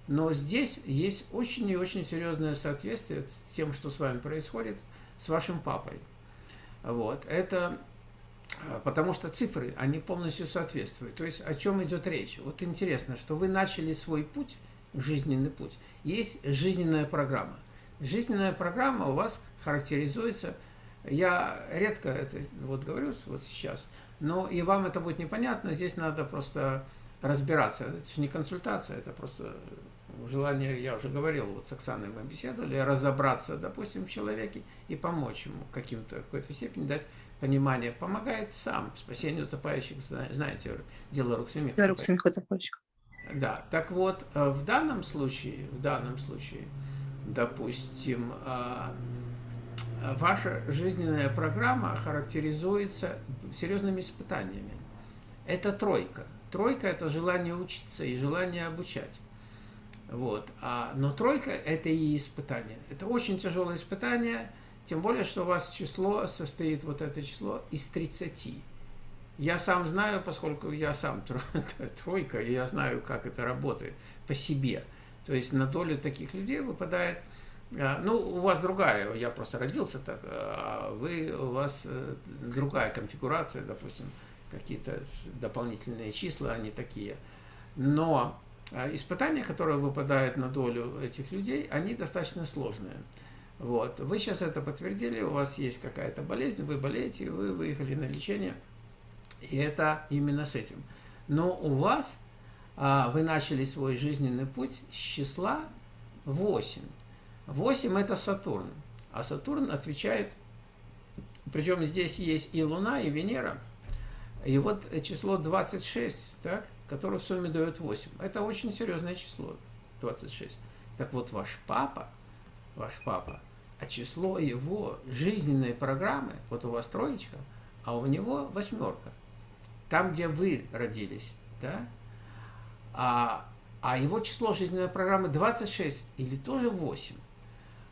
Speaker 1: Но здесь есть очень и очень серьезное соответствие с тем, что с вами происходит, с вашим папой. Вот. Это э, потому что цифры, они полностью соответствуют. То есть о чем идет речь? Вот интересно, что вы начали свой путь, жизненный путь. Есть жизненная программа. Жизненная программа у вас характеризуется, я редко это вот говорю вот сейчас, но и вам это будет непонятно, здесь надо просто разбираться. Это же не консультация, это просто желание, я уже говорил, вот с Оксаной мы беседовали, разобраться, допустим, в человеке и помочь ему каким-то, какой-то степени дать понимание. Помогает сам спасению утопающих, знаете, дело рук самих.
Speaker 3: Да, рук самих утопающих.
Speaker 1: Да, так вот, э, в данном случае, в данном случае, допустим, а, ваша жизненная программа характеризуется серьезными испытаниями. Это тройка. Тройка – это желание учиться и желание обучать. Вот. А, но тройка – это и испытание. Это очень тяжелое испытание, тем более, что у вас число состоит, вот это число, из 30. Я сам знаю, поскольку я сам тройка, и я знаю, как это работает по себе. То есть на долю таких людей выпадает, а, ну, у вас другая, я просто родился так, а вы, у вас э, другая конфигурация, допустим, какие-то дополнительные числа, они такие. Но испытания, которые выпадают на долю этих людей, они достаточно сложные. Вот. Вы сейчас это подтвердили, у вас есть какая-то болезнь, вы болеете, вы выехали на лечение, и это именно с этим. Но у вас, а, вы начали свой жизненный путь с числа 8. 8 это Сатурн, а Сатурн отвечает, причем здесь есть и Луна, и Венера, и вот число 26, так, которое в сумме дает 8. Это очень серьезное число, 26. Так вот, ваш папа, ваш папа, а число его жизненной программы, вот у вас троечка, а у него восьмерка. Там, где вы родились, да? А, а его число жизненной программы 26 или тоже 8.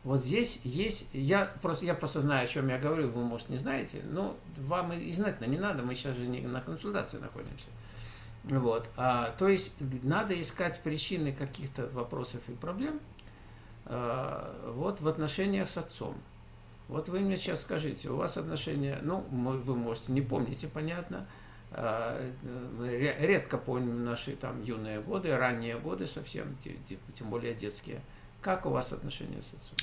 Speaker 1: Вот здесь есть, я просто, я просто знаю, о чем я говорю, вы, может, не знаете, но вам и знать не надо, мы сейчас же не на консультации находимся. Вот. А, то есть надо искать причины каких-то вопросов и проблем а, вот в отношениях с отцом. Вот вы мне сейчас скажите, у вас отношения, ну, вы можете не помните, понятно, а, редко помним наши там юные годы, ранние годы совсем, тем более детские. Как у вас отношения с отцом?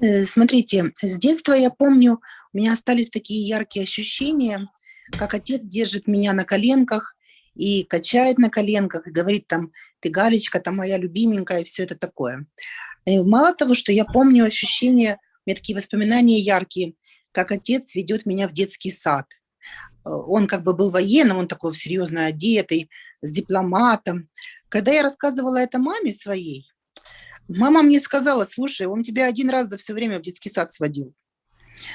Speaker 3: Э, смотрите, с детства я помню, у меня остались такие яркие ощущения, как отец держит меня на коленках и качает на коленках, и говорит там, ты Галечка, там моя любименькая, и все это такое. И мало того, что я помню ощущения, у меня такие воспоминания яркие, как отец ведет меня в детский сад. Э, он как бы был военным, он такой серьезно одетый, с дипломатом. Когда я рассказывала это маме своей, Мама мне сказала, слушай, он тебя один раз за все время в детский сад сводил.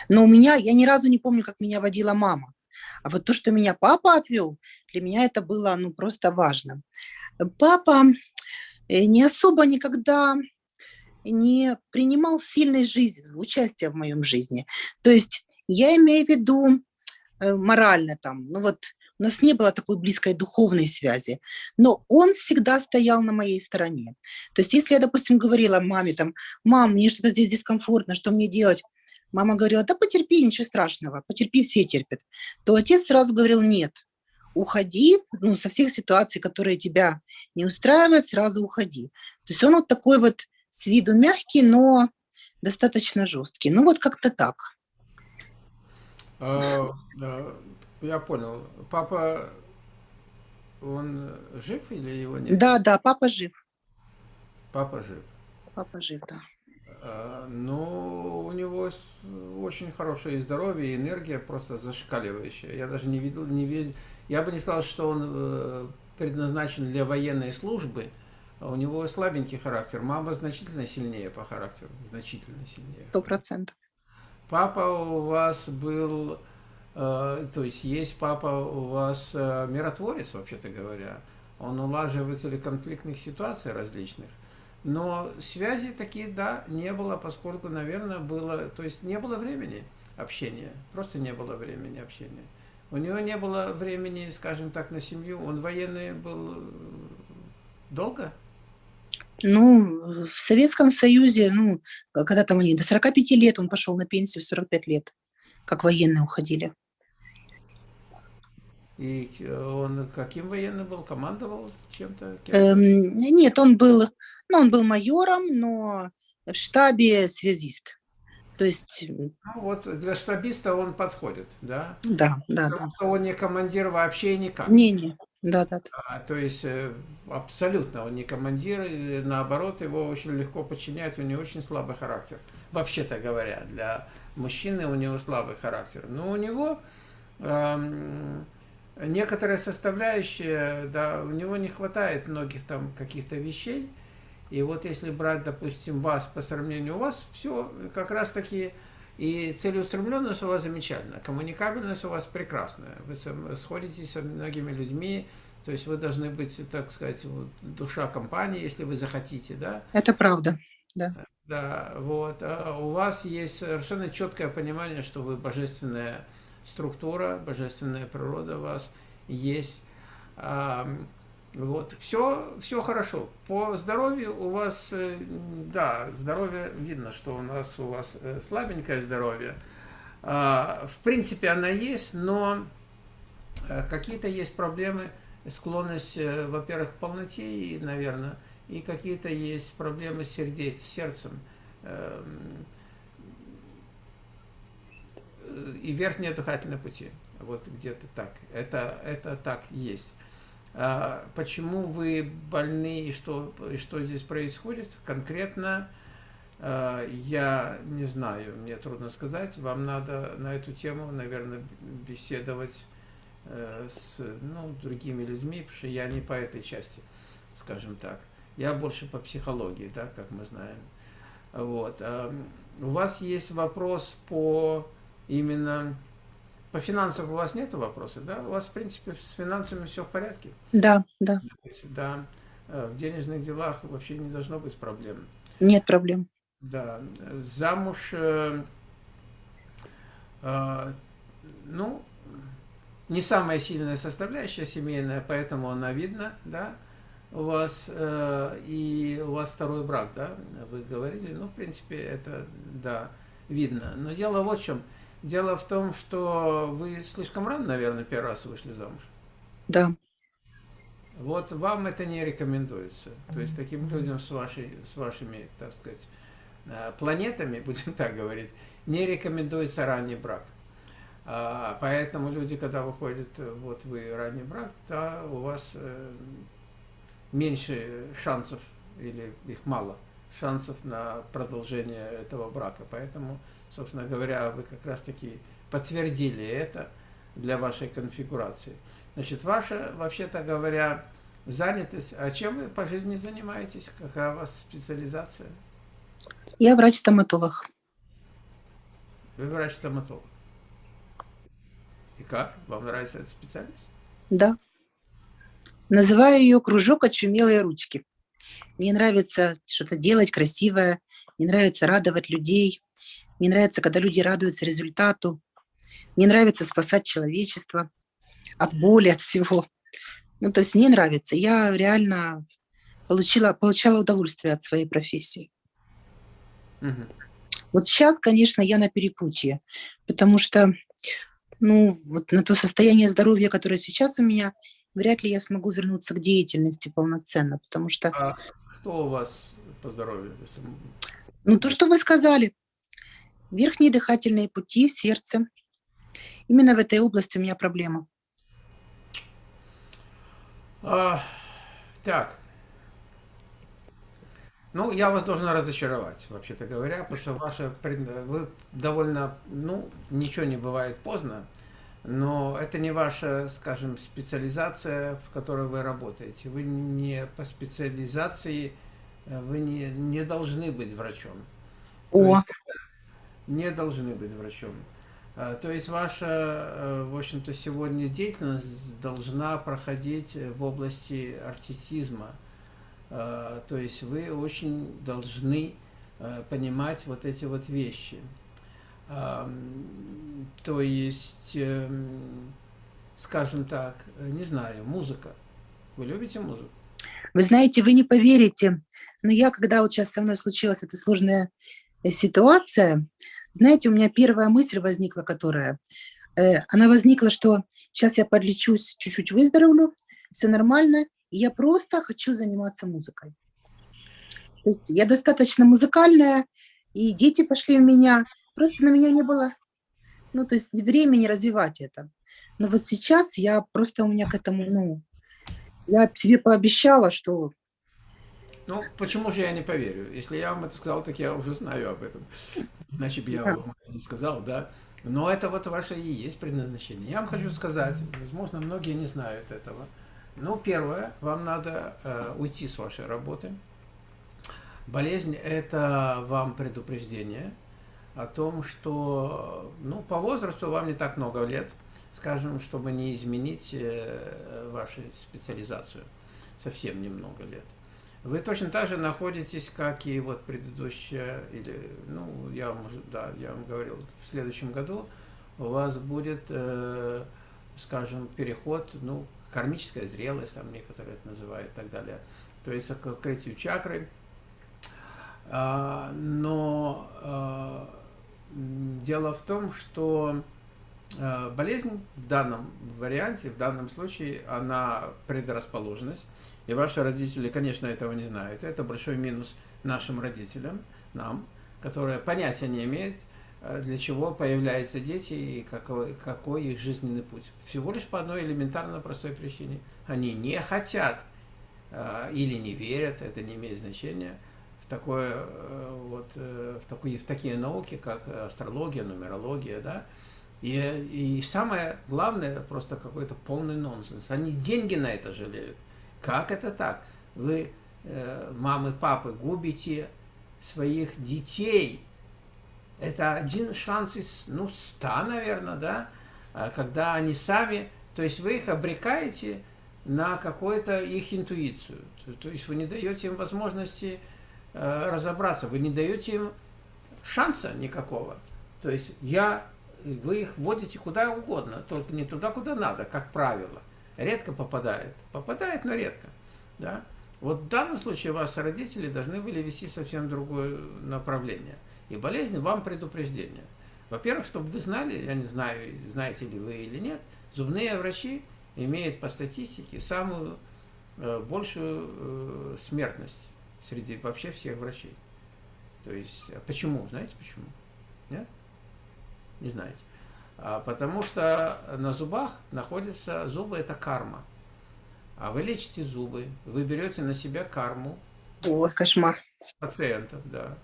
Speaker 3: Но у меня, я ни разу не помню, как меня водила мама. А вот то, что меня папа отвел, для меня это было ну, просто важно. Папа э, не особо никогда не принимал сильной жизни, участия в моем жизни. То есть я имею в виду э, морально там, ну вот у нас не было такой близкой духовной связи, но он всегда стоял на моей стороне. То есть если я, допустим, говорила маме, там, мам, мне что-то здесь дискомфортно, что мне делать? Мама говорила, да потерпи, ничего страшного, потерпи, все терпят. То отец сразу говорил, нет, уходи, ну, со всех ситуаций, которые тебя не устраивают, сразу уходи. То есть он вот такой вот с виду мягкий, но достаточно жесткий. Ну, вот как-то так.
Speaker 1: А, я понял. Папа, он жив или его нет?
Speaker 3: Да, да, папа жив.
Speaker 1: Папа жив.
Speaker 3: Папа жив, да.
Speaker 1: А, ну, у него очень хорошее здоровье, энергия просто зашкаливающая. Я даже не видел, не видел. Я бы не сказал, что он э, предназначен для военной службы. У него слабенький характер. Мама значительно сильнее по характеру, значительно сильнее.
Speaker 3: Сто процентов.
Speaker 1: Папа у вас был, э, то есть есть папа у вас э, миротворец, вообще-то говоря. Он улаживатель конфликтных ситуаций различных. Но связи такие, да, не было, поскольку, наверное, было, то есть не было времени общения, просто не было времени общения. У него не было времени, скажем так, на семью. Он военный был э, долго?
Speaker 3: Ну, в Советском Союзе, ну, когда там они, до 45 лет он пошел на пенсию, в 45 лет, как военные уходили.
Speaker 1: И он каким военным был? Командовал чем-то?
Speaker 3: Эм, нет, он был, ну, он был майором, но в штабе связист. То есть...
Speaker 1: Ну, вот для штабиста он подходит, да?
Speaker 3: Да, да,
Speaker 1: Потому да. он не командир вообще никак.
Speaker 3: Не, не, да, да. да.
Speaker 1: А, то есть э, абсолютно он не командир, наоборот, его очень легко подчинять, у него очень слабый характер. Вообще-то говоря, для мужчины у него слабый характер. Но у него... Эм, некоторые составляющие, да, у него не хватает многих там каких-то вещей. И вот если брать, допустим, вас по сравнению у вас, все как раз таки и целеустремленность у вас замечательная, коммуникабельность у вас прекрасная. Вы сходитесь со многими людьми, то есть вы должны быть, так сказать, вот, душа компании, если вы захотите, да?
Speaker 3: Это правда, да.
Speaker 1: Да, вот. А у вас есть совершенно четкое понимание, что вы божественная структура, божественная природа у вас есть. Вот, все, все хорошо. По здоровью у вас, э, да, здоровье, видно, что у нас у вас э, слабенькое здоровье. А, в принципе, она есть, но э, какие-то есть проблемы, склонность, во-первых, к полноте, наверное, и какие-то есть проблемы с сердцем. И верхние дыхательные пути. Вот где-то так. Это, это так есть. А почему вы больны и что, и что здесь происходит конкретно, а, я не знаю, мне трудно сказать. Вам надо на эту тему, наверное, беседовать э, с ну, другими людьми, потому что я не по этой части, скажем так. Я больше по психологии, да, как мы знаем. Вот. А, у вас есть вопрос по именно по финансам у вас нет вопросов, да? У вас, в принципе, с финансами все в порядке?
Speaker 3: Да, да.
Speaker 1: Да. Э, в денежных делах вообще не должно быть проблем.
Speaker 3: Нет проблем.
Speaker 1: Да. Замуж, э, э, ну, не самая сильная составляющая семейная, поэтому она видна, да, у вас, э, и у вас второй брак, да, вы говорили, ну, в принципе, это, да, видно. Но дело вот в чем – Дело в том, что вы слишком рано, наверное, первый раз вышли замуж.
Speaker 3: Да.
Speaker 1: Вот вам это не рекомендуется. То есть таким людям с, вашей, с вашими, так сказать, э, планетами, будем так говорить, не рекомендуется ранний брак. А, поэтому люди, когда выходят, вот вы ранний брак, то у вас э, меньше шансов, или их мало, шансов на продолжение этого брака. Поэтому собственно говоря, вы как раз-таки подтвердили это для вашей конфигурации. Значит, ваша, вообще-то говоря, занятость, а чем вы по жизни занимаетесь? Какая у вас специализация?
Speaker 3: Я врач-стоматолог.
Speaker 1: Вы врач-стоматолог. И как? Вам нравится эта специальность?
Speaker 3: Да. Называю ее «Кружок очумелые ручки». Мне нравится что-то делать красивое, мне нравится радовать людей, мне нравится, когда люди радуются результату. Мне нравится спасать человечество. от боли, от всего. Ну, то есть мне нравится. Я реально получила, получала удовольствие от своей профессии. Угу. Вот сейчас, конечно, я на перепутье, потому что, ну, вот на то состояние здоровья, которое сейчас у меня, вряд ли я смогу вернуться к деятельности полноценно, потому что...
Speaker 1: А что у вас по здоровью? Если...
Speaker 3: Ну, то, что вы сказали. Верхние дыхательные пути, сердце. Именно в этой области у меня проблема.
Speaker 1: А, так. Ну, я вас должен разочаровать, вообще-то говоря, потому что ваша, вы довольно, ну, ничего не бывает поздно, но это не ваша, скажем, специализация, в которой вы работаете. Вы не по специализации, э, вы не, не должны быть врачом.
Speaker 3: О.
Speaker 1: не должны быть врачом. А, то есть ваша, э, в общем-то, сегодня деятельность должна проходить в области артистизма. То есть вы очень должны э, понимать вот эти вот вещи. То есть, эм, скажем так, не знаю, музыка. Вы любите музыку?
Speaker 3: Вы знаете, вы не поверите, но я, когда вот сейчас со мной случилась эта сложная э, ситуация, знаете, у меня первая мысль возникла, которая, э, она возникла, что сейчас я подлечусь, чуть-чуть выздоровлю, все нормально, и я просто хочу заниматься музыкой. То есть я достаточно музыкальная, и дети пошли в меня, просто на меня не было, ну, то есть времени развивать это. Но вот сейчас я просто у меня к этому, ну, я себе пообещала, что
Speaker 1: ну, почему же я не поверю? Если я вам это сказал, так я уже знаю об этом. Иначе бы я вам не сказал, да. Но это вот ваше и есть предназначение. Я вам хочу сказать, возможно, многие не знают этого. Ну, первое, вам надо э, уйти с вашей работы. Болезнь – это вам предупреждение о том, что ну, по возрасту вам не так много лет, скажем, чтобы не изменить э, вашу специализацию. Совсем немного лет. Вы точно так же находитесь, как и вот предыдущая, или, ну, я вам, да, я вам говорил, в следующем году у вас будет, э, скажем, переход, ну, кармическая зрелость, там некоторые это называют и так далее, то есть к открытию чакры. А, но а, дело в том, что а, болезнь в данном варианте, в данном случае, она предрасположенность, и ваши родители, конечно, этого не знают. Это большой минус нашим родителям, нам, которые понятия не имеют, э, для чего появляются дети и какой, какой их жизненный путь. Всего лишь по одной элементарно простой причине. Они не хотят э, или не верят, это не имеет значения, в, такое, э, вот, в, такие, в такие науки, как астрология, нумерология, да, и, и самое главное, просто какой-то полный нонсенс. Они деньги на это жалеют. Как это так? Вы, э, мамы, папы, губите своих детей. Это один шанс из, ну, ста, наверное, да? А когда они сами, то есть вы их обрекаете на какую-то их интуицию. То есть вы не даете им возможности э, разобраться, вы не даете им шанса никакого. То есть я, вы их вводите куда угодно, только не туда, куда надо, как правило редко попадает. Попадает, но редко. Да? Вот в данном случае ваши родители должны были вести совсем другое направление. И болезнь вам предупреждение. Во-первых, чтобы вы знали, я не знаю, знаете ли вы или нет, зубные врачи имеют по статистике самую э, большую э, смертность среди вообще всех врачей. То есть, а почему? Знаете почему? Нет? Не знаете. А, потому что на зубах находятся, зубы это карма. А вы лечите зубы, вы берете на себя карму.
Speaker 3: Ой, кошмар.
Speaker 1: Пациентов, да.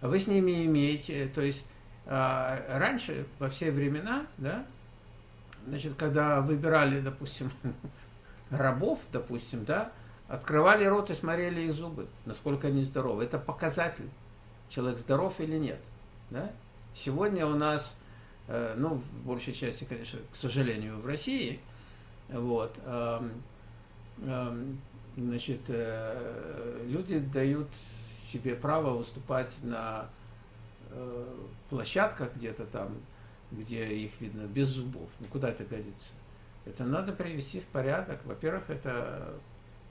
Speaker 1: Вы с ними имеете, то есть а, раньше, во все времена, да, значит, когда выбирали, допустим, рабов, допустим, да, открывали рот и смотрели их зубы, насколько они здоровы. Это показатель, человек здоров или нет. Да? Сегодня у нас Э, ну, в большей части, конечно, к сожалению, в России, вот, значит, э, люди дают себе право выступать на э, площадках где-то там, где их видно без зубов. Ну, куда это годится? Это надо привести в порядок. Во-первых, это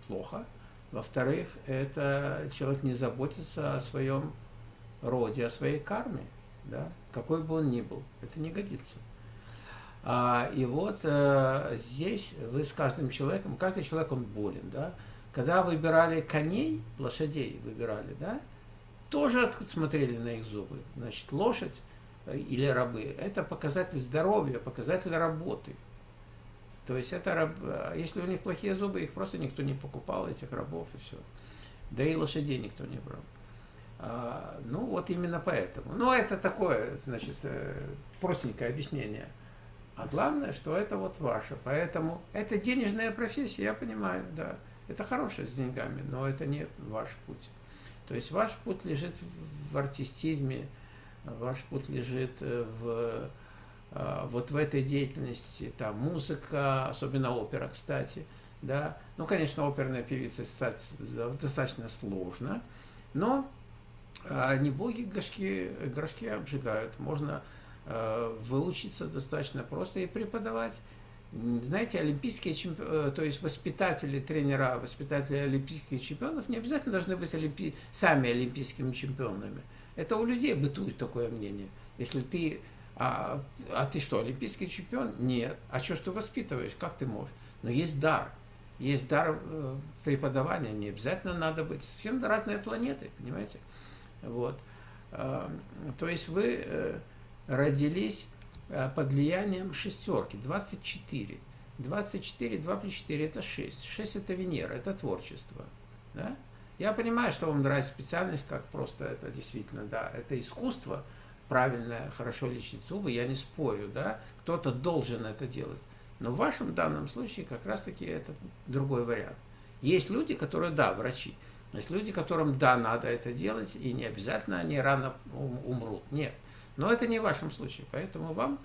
Speaker 1: плохо. Во-вторых, это человек не заботится о своем роде, о своей карме, да, какой бы он ни был. Это не годится. А, и вот э, здесь вы с каждым человеком, каждый человек, он болен, да. Когда выбирали коней, лошадей выбирали, да, тоже смотрели на их зубы. Значит, лошадь э, или рабы – это показатель здоровья, показатель работы. То есть это раб, э, если у них плохие зубы, их просто никто не покупал, этих рабов и все. Да и лошадей никто не брал. А, ну вот именно поэтому. Ну это такое, значит, э, простенькое объяснение. А главное, что это вот ваше. Поэтому это денежная профессия, я понимаю, да. Это хорошее с деньгами, но это не ваш путь. То есть ваш путь лежит в артистизме, ваш путь лежит э, в, вот в этой деятельности, там, музыка, особенно опера, кстати, да. Ну, конечно, оперная певица стать достаточно сложно, но э, не боги горшки, горшки обжигают. Можно выучиться достаточно просто и преподавать знаете, олимпийские чемпионы, э, то есть воспитатели, тренера, воспитатели олимпийских чемпионов не обязательно должны быть олимпи... сами олимпийскими чемпионами. Это у людей бытует такое мнение. Если ты, а, а ты что, олимпийский чемпион? Нет. А что ж ты воспитываешь? Как ты можешь? Но есть дар. Есть дар э, преподавания. Не обязательно надо быть. Совсем разные планеты, понимаете? Вот. Э, то есть вы э, родились Э, под влиянием шестерки, 24. 24, 2 плюс 4 это 6. 6 это Венера, это творчество. Да? Я понимаю, что вам нравится специальность, как просто это действительно, да, это искусство, правильное, хорошо лечить зубы, я не спорю, да, кто-то должен это делать. Но в вашем данном случае как раз-таки это другой вариант. Есть люди, которые, да, врачи, есть люди, которым, да, надо это делать, и не обязательно они рано умрут. Нет. Но это не в вашем случае, поэтому вам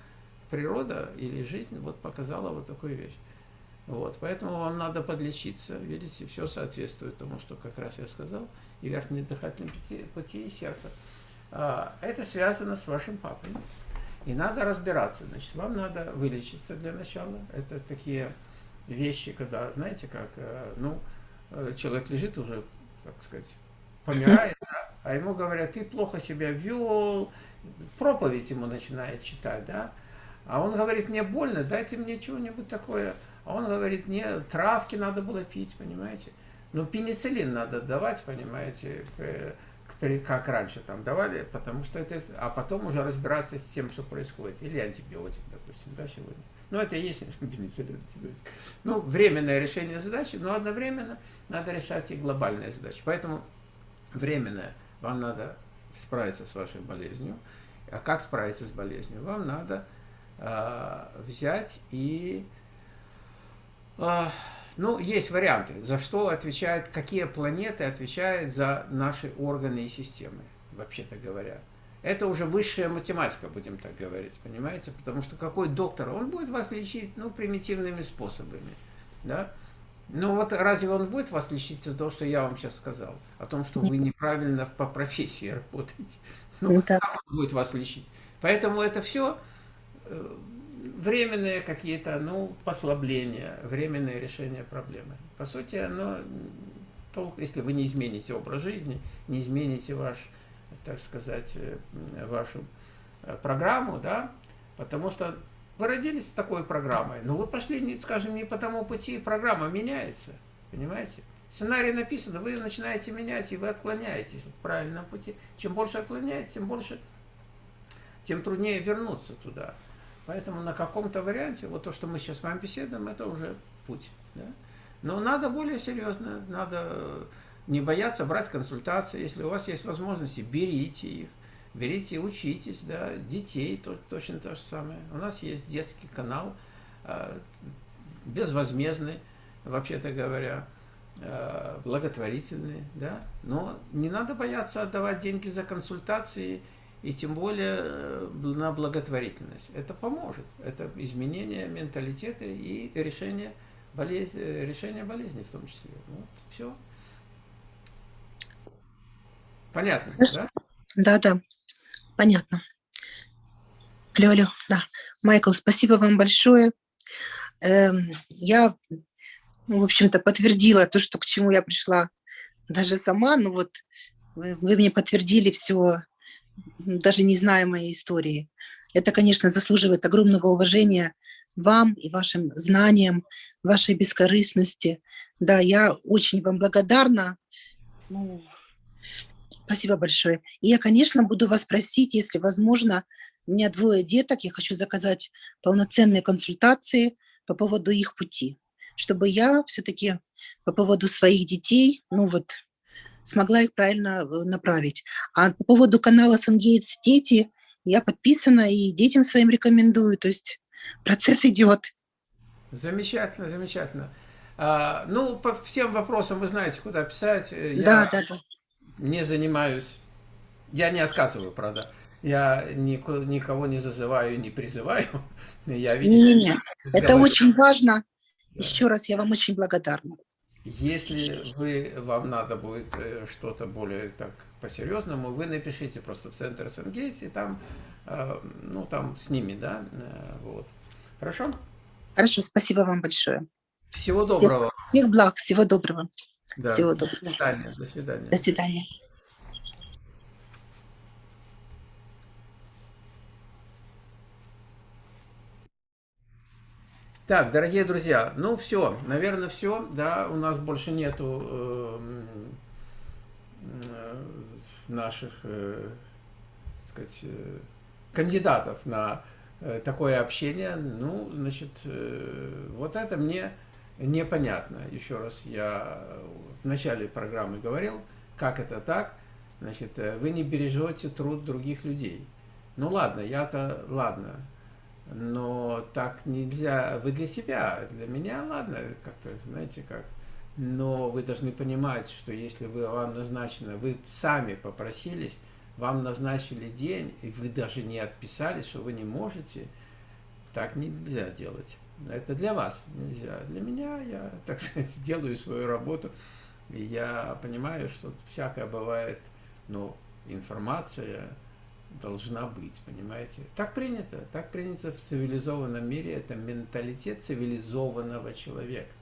Speaker 1: природа или жизнь вот показала вот такую вещь. Вот, поэтому вам надо подлечиться, видите, все соответствует тому, что как раз я сказал, и верхние дыхательные пути, пути и сердце. А, это связано с вашим папой. И надо разбираться. Значит, вам надо вылечиться для начала. Это такие вещи, когда, знаете, как, э, ну, э, человек лежит уже, так сказать, помирает, да? а ему говорят, ты плохо себя вел, проповедь ему начинает читать, да, а он говорит, мне больно, дайте мне чего-нибудь такое. А он говорит, мне травки надо было пить, понимаете. Ну, пенициллин надо давать, понимаете, как раньше там давали, потому что это... А потом уже разбираться с тем, что происходит. Или антибиотик, допустим, да, сегодня. Ну, это и есть пенициллин, антибиотик. Ну, временное решение задачи, но одновременно надо решать и глобальные задачи. Поэтому временное вам надо справиться с вашей болезнью. А как справиться с болезнью? Вам надо э, взять и... Э, ну, есть варианты, за что отвечают, какие планеты отвечают за наши органы и системы, вообще-то говоря. Это уже высшая математика, будем так говорить, понимаете? Потому что какой доктор, он будет вас лечить, ну, примитивными способами, да? Ну вот разве он будет вас лечить за то, что я вам сейчас сказал? О том, что вы неправильно по профессии работаете. Ну, ну как он будет вас лечить? Поэтому это все э, временные какие-то, ну, послабления, временное решение проблемы. По сути, оно, толк, если вы не измените образ жизни, не измените ваш, так сказать, э, вашу э, программу, да, потому что вы родились с такой программой, но вы пошли, скажем, не по тому пути, программа меняется, понимаете? Сценарий написан, вы начинаете менять, и вы отклоняетесь от правильного пути. Чем больше отклоняетесь, тем больше, тем труднее вернуться туда. Поэтому на каком-то варианте, вот то, что мы сейчас с вами беседуем, это уже путь. Да? Но надо более серьезно, надо не бояться брать консультации. Если у вас есть возможности, берите их берите учитесь, да, детей то, точно то же самое. У нас есть детский канал, э, безвозмездный, вообще-то говоря, э, благотворительный, да, но не надо бояться отдавать деньги за консультации и тем более э, на благотворительность. Это поможет, это изменение менталитета и решение болезни, решение болезни в том числе. Вот, все. Понятно, да?
Speaker 3: Да, да. Понятно. Алло, да. Майкл, спасибо вам большое. эм, я, ну, в общем-то, подтвердила то, что к чему я пришла даже сама. Ну вот вы, вы мне подтвердили все, даже не зная моей истории. Это, конечно, заслуживает огромного уважения вам и вашим знаниям, вашей бескорыстности. Да, я очень вам благодарна. Ну, спасибо большое. И я, конечно, буду вас просить, если возможно, у меня двое деток, я хочу заказать полноценные консультации по поводу их пути, чтобы я все-таки по поводу своих детей, ну вот, смогла их правильно э, направить. А по поводу канала «Сангейтс Дети» я подписана и детям своим рекомендую, то есть процесс идет.
Speaker 1: Замечательно, замечательно. А, ну, по всем вопросам вы знаете, куда писать. Я
Speaker 3: да, да, да.
Speaker 1: не занимаюсь, я не отказываю, правда. Я никого не зазываю, не призываю.
Speaker 3: Я, Не-не-не, это очень важно. Да. Еще раз я вам очень благодарна.
Speaker 1: Если вы, вам надо будет э, что-то более так по-серьезному, вы напишите просто в центр Сенгейтс, и там, э, ну, там с ними, да, э, вот. Хорошо?
Speaker 3: Хорошо, спасибо вам большое.
Speaker 1: Всего доброго.
Speaker 3: Всех, всех благ, всего доброго.
Speaker 1: Да. Всего доброго. До свидания. До свидания.
Speaker 3: До свидания.
Speaker 1: Так, дорогие друзья, ну все, наверное, все, да, у нас больше нету э, э, наших, э, сказать, э, кандидатов на э, такое общение, ну, значит, вот это мне непонятно. Еще раз, я в начале программы говорил, как это так, значит, вы не бережете труд других людей. Ну ладно, я-то, ладно, но так нельзя, вы для себя, для меня, ладно, как-то, знаете, как, но вы должны понимать, что если вы, вам назначено, вы сами попросились, вам назначили день, и вы даже не отписались, что вы не можете, так нельзя делать. Это для вас нельзя. Для меня я, так сказать, делаю свою работу, и я понимаю, что всякое бывает, но информация, должна быть, понимаете? Так принято, так принято в цивилизованном мире, это менталитет цивилизованного человека,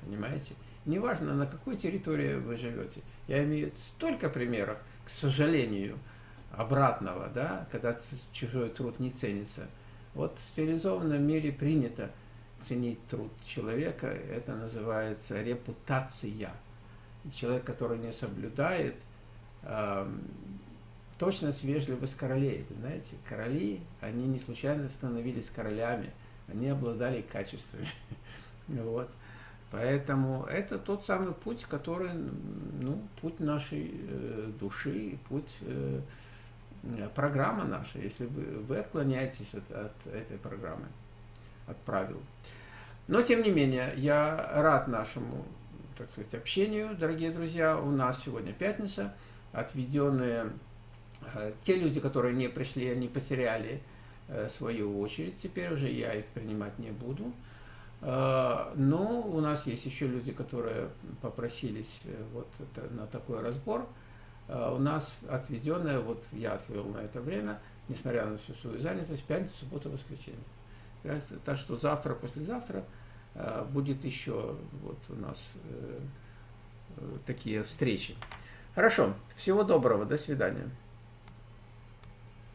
Speaker 1: понимаете? Неважно, на какой территории вы живете. Я имею столько примеров, к сожалению, обратного, да, когда чужой труд не ценится. Вот в цивилизованном мире принято ценить труд человека, это называется репутация. Человек, который не соблюдает Точность, вежливость королей. Вы знаете, короли, они не случайно становились королями. Они обладали качествами. Вот. Поэтому это тот самый путь, который, ну, путь нашей э, души, путь, э, программа наша, если вы, вы отклоняетесь от, от этой программы, от правил. Но, тем не менее, я рад нашему, так сказать, общению, дорогие друзья. У нас сегодня пятница, отведенные те люди, которые не пришли, они потеряли э, свою очередь, теперь уже я их принимать не буду. Э, но у нас есть еще люди, которые попросились вот на такой разбор. У нас отведенное, вот я отвел на это время, несмотря на всю свою занятость, пятницу, субботу, воскресенье. Так что завтра, послезавтра будет еще вот у нас такие встречи. Хорошо, всего доброго, до свидания.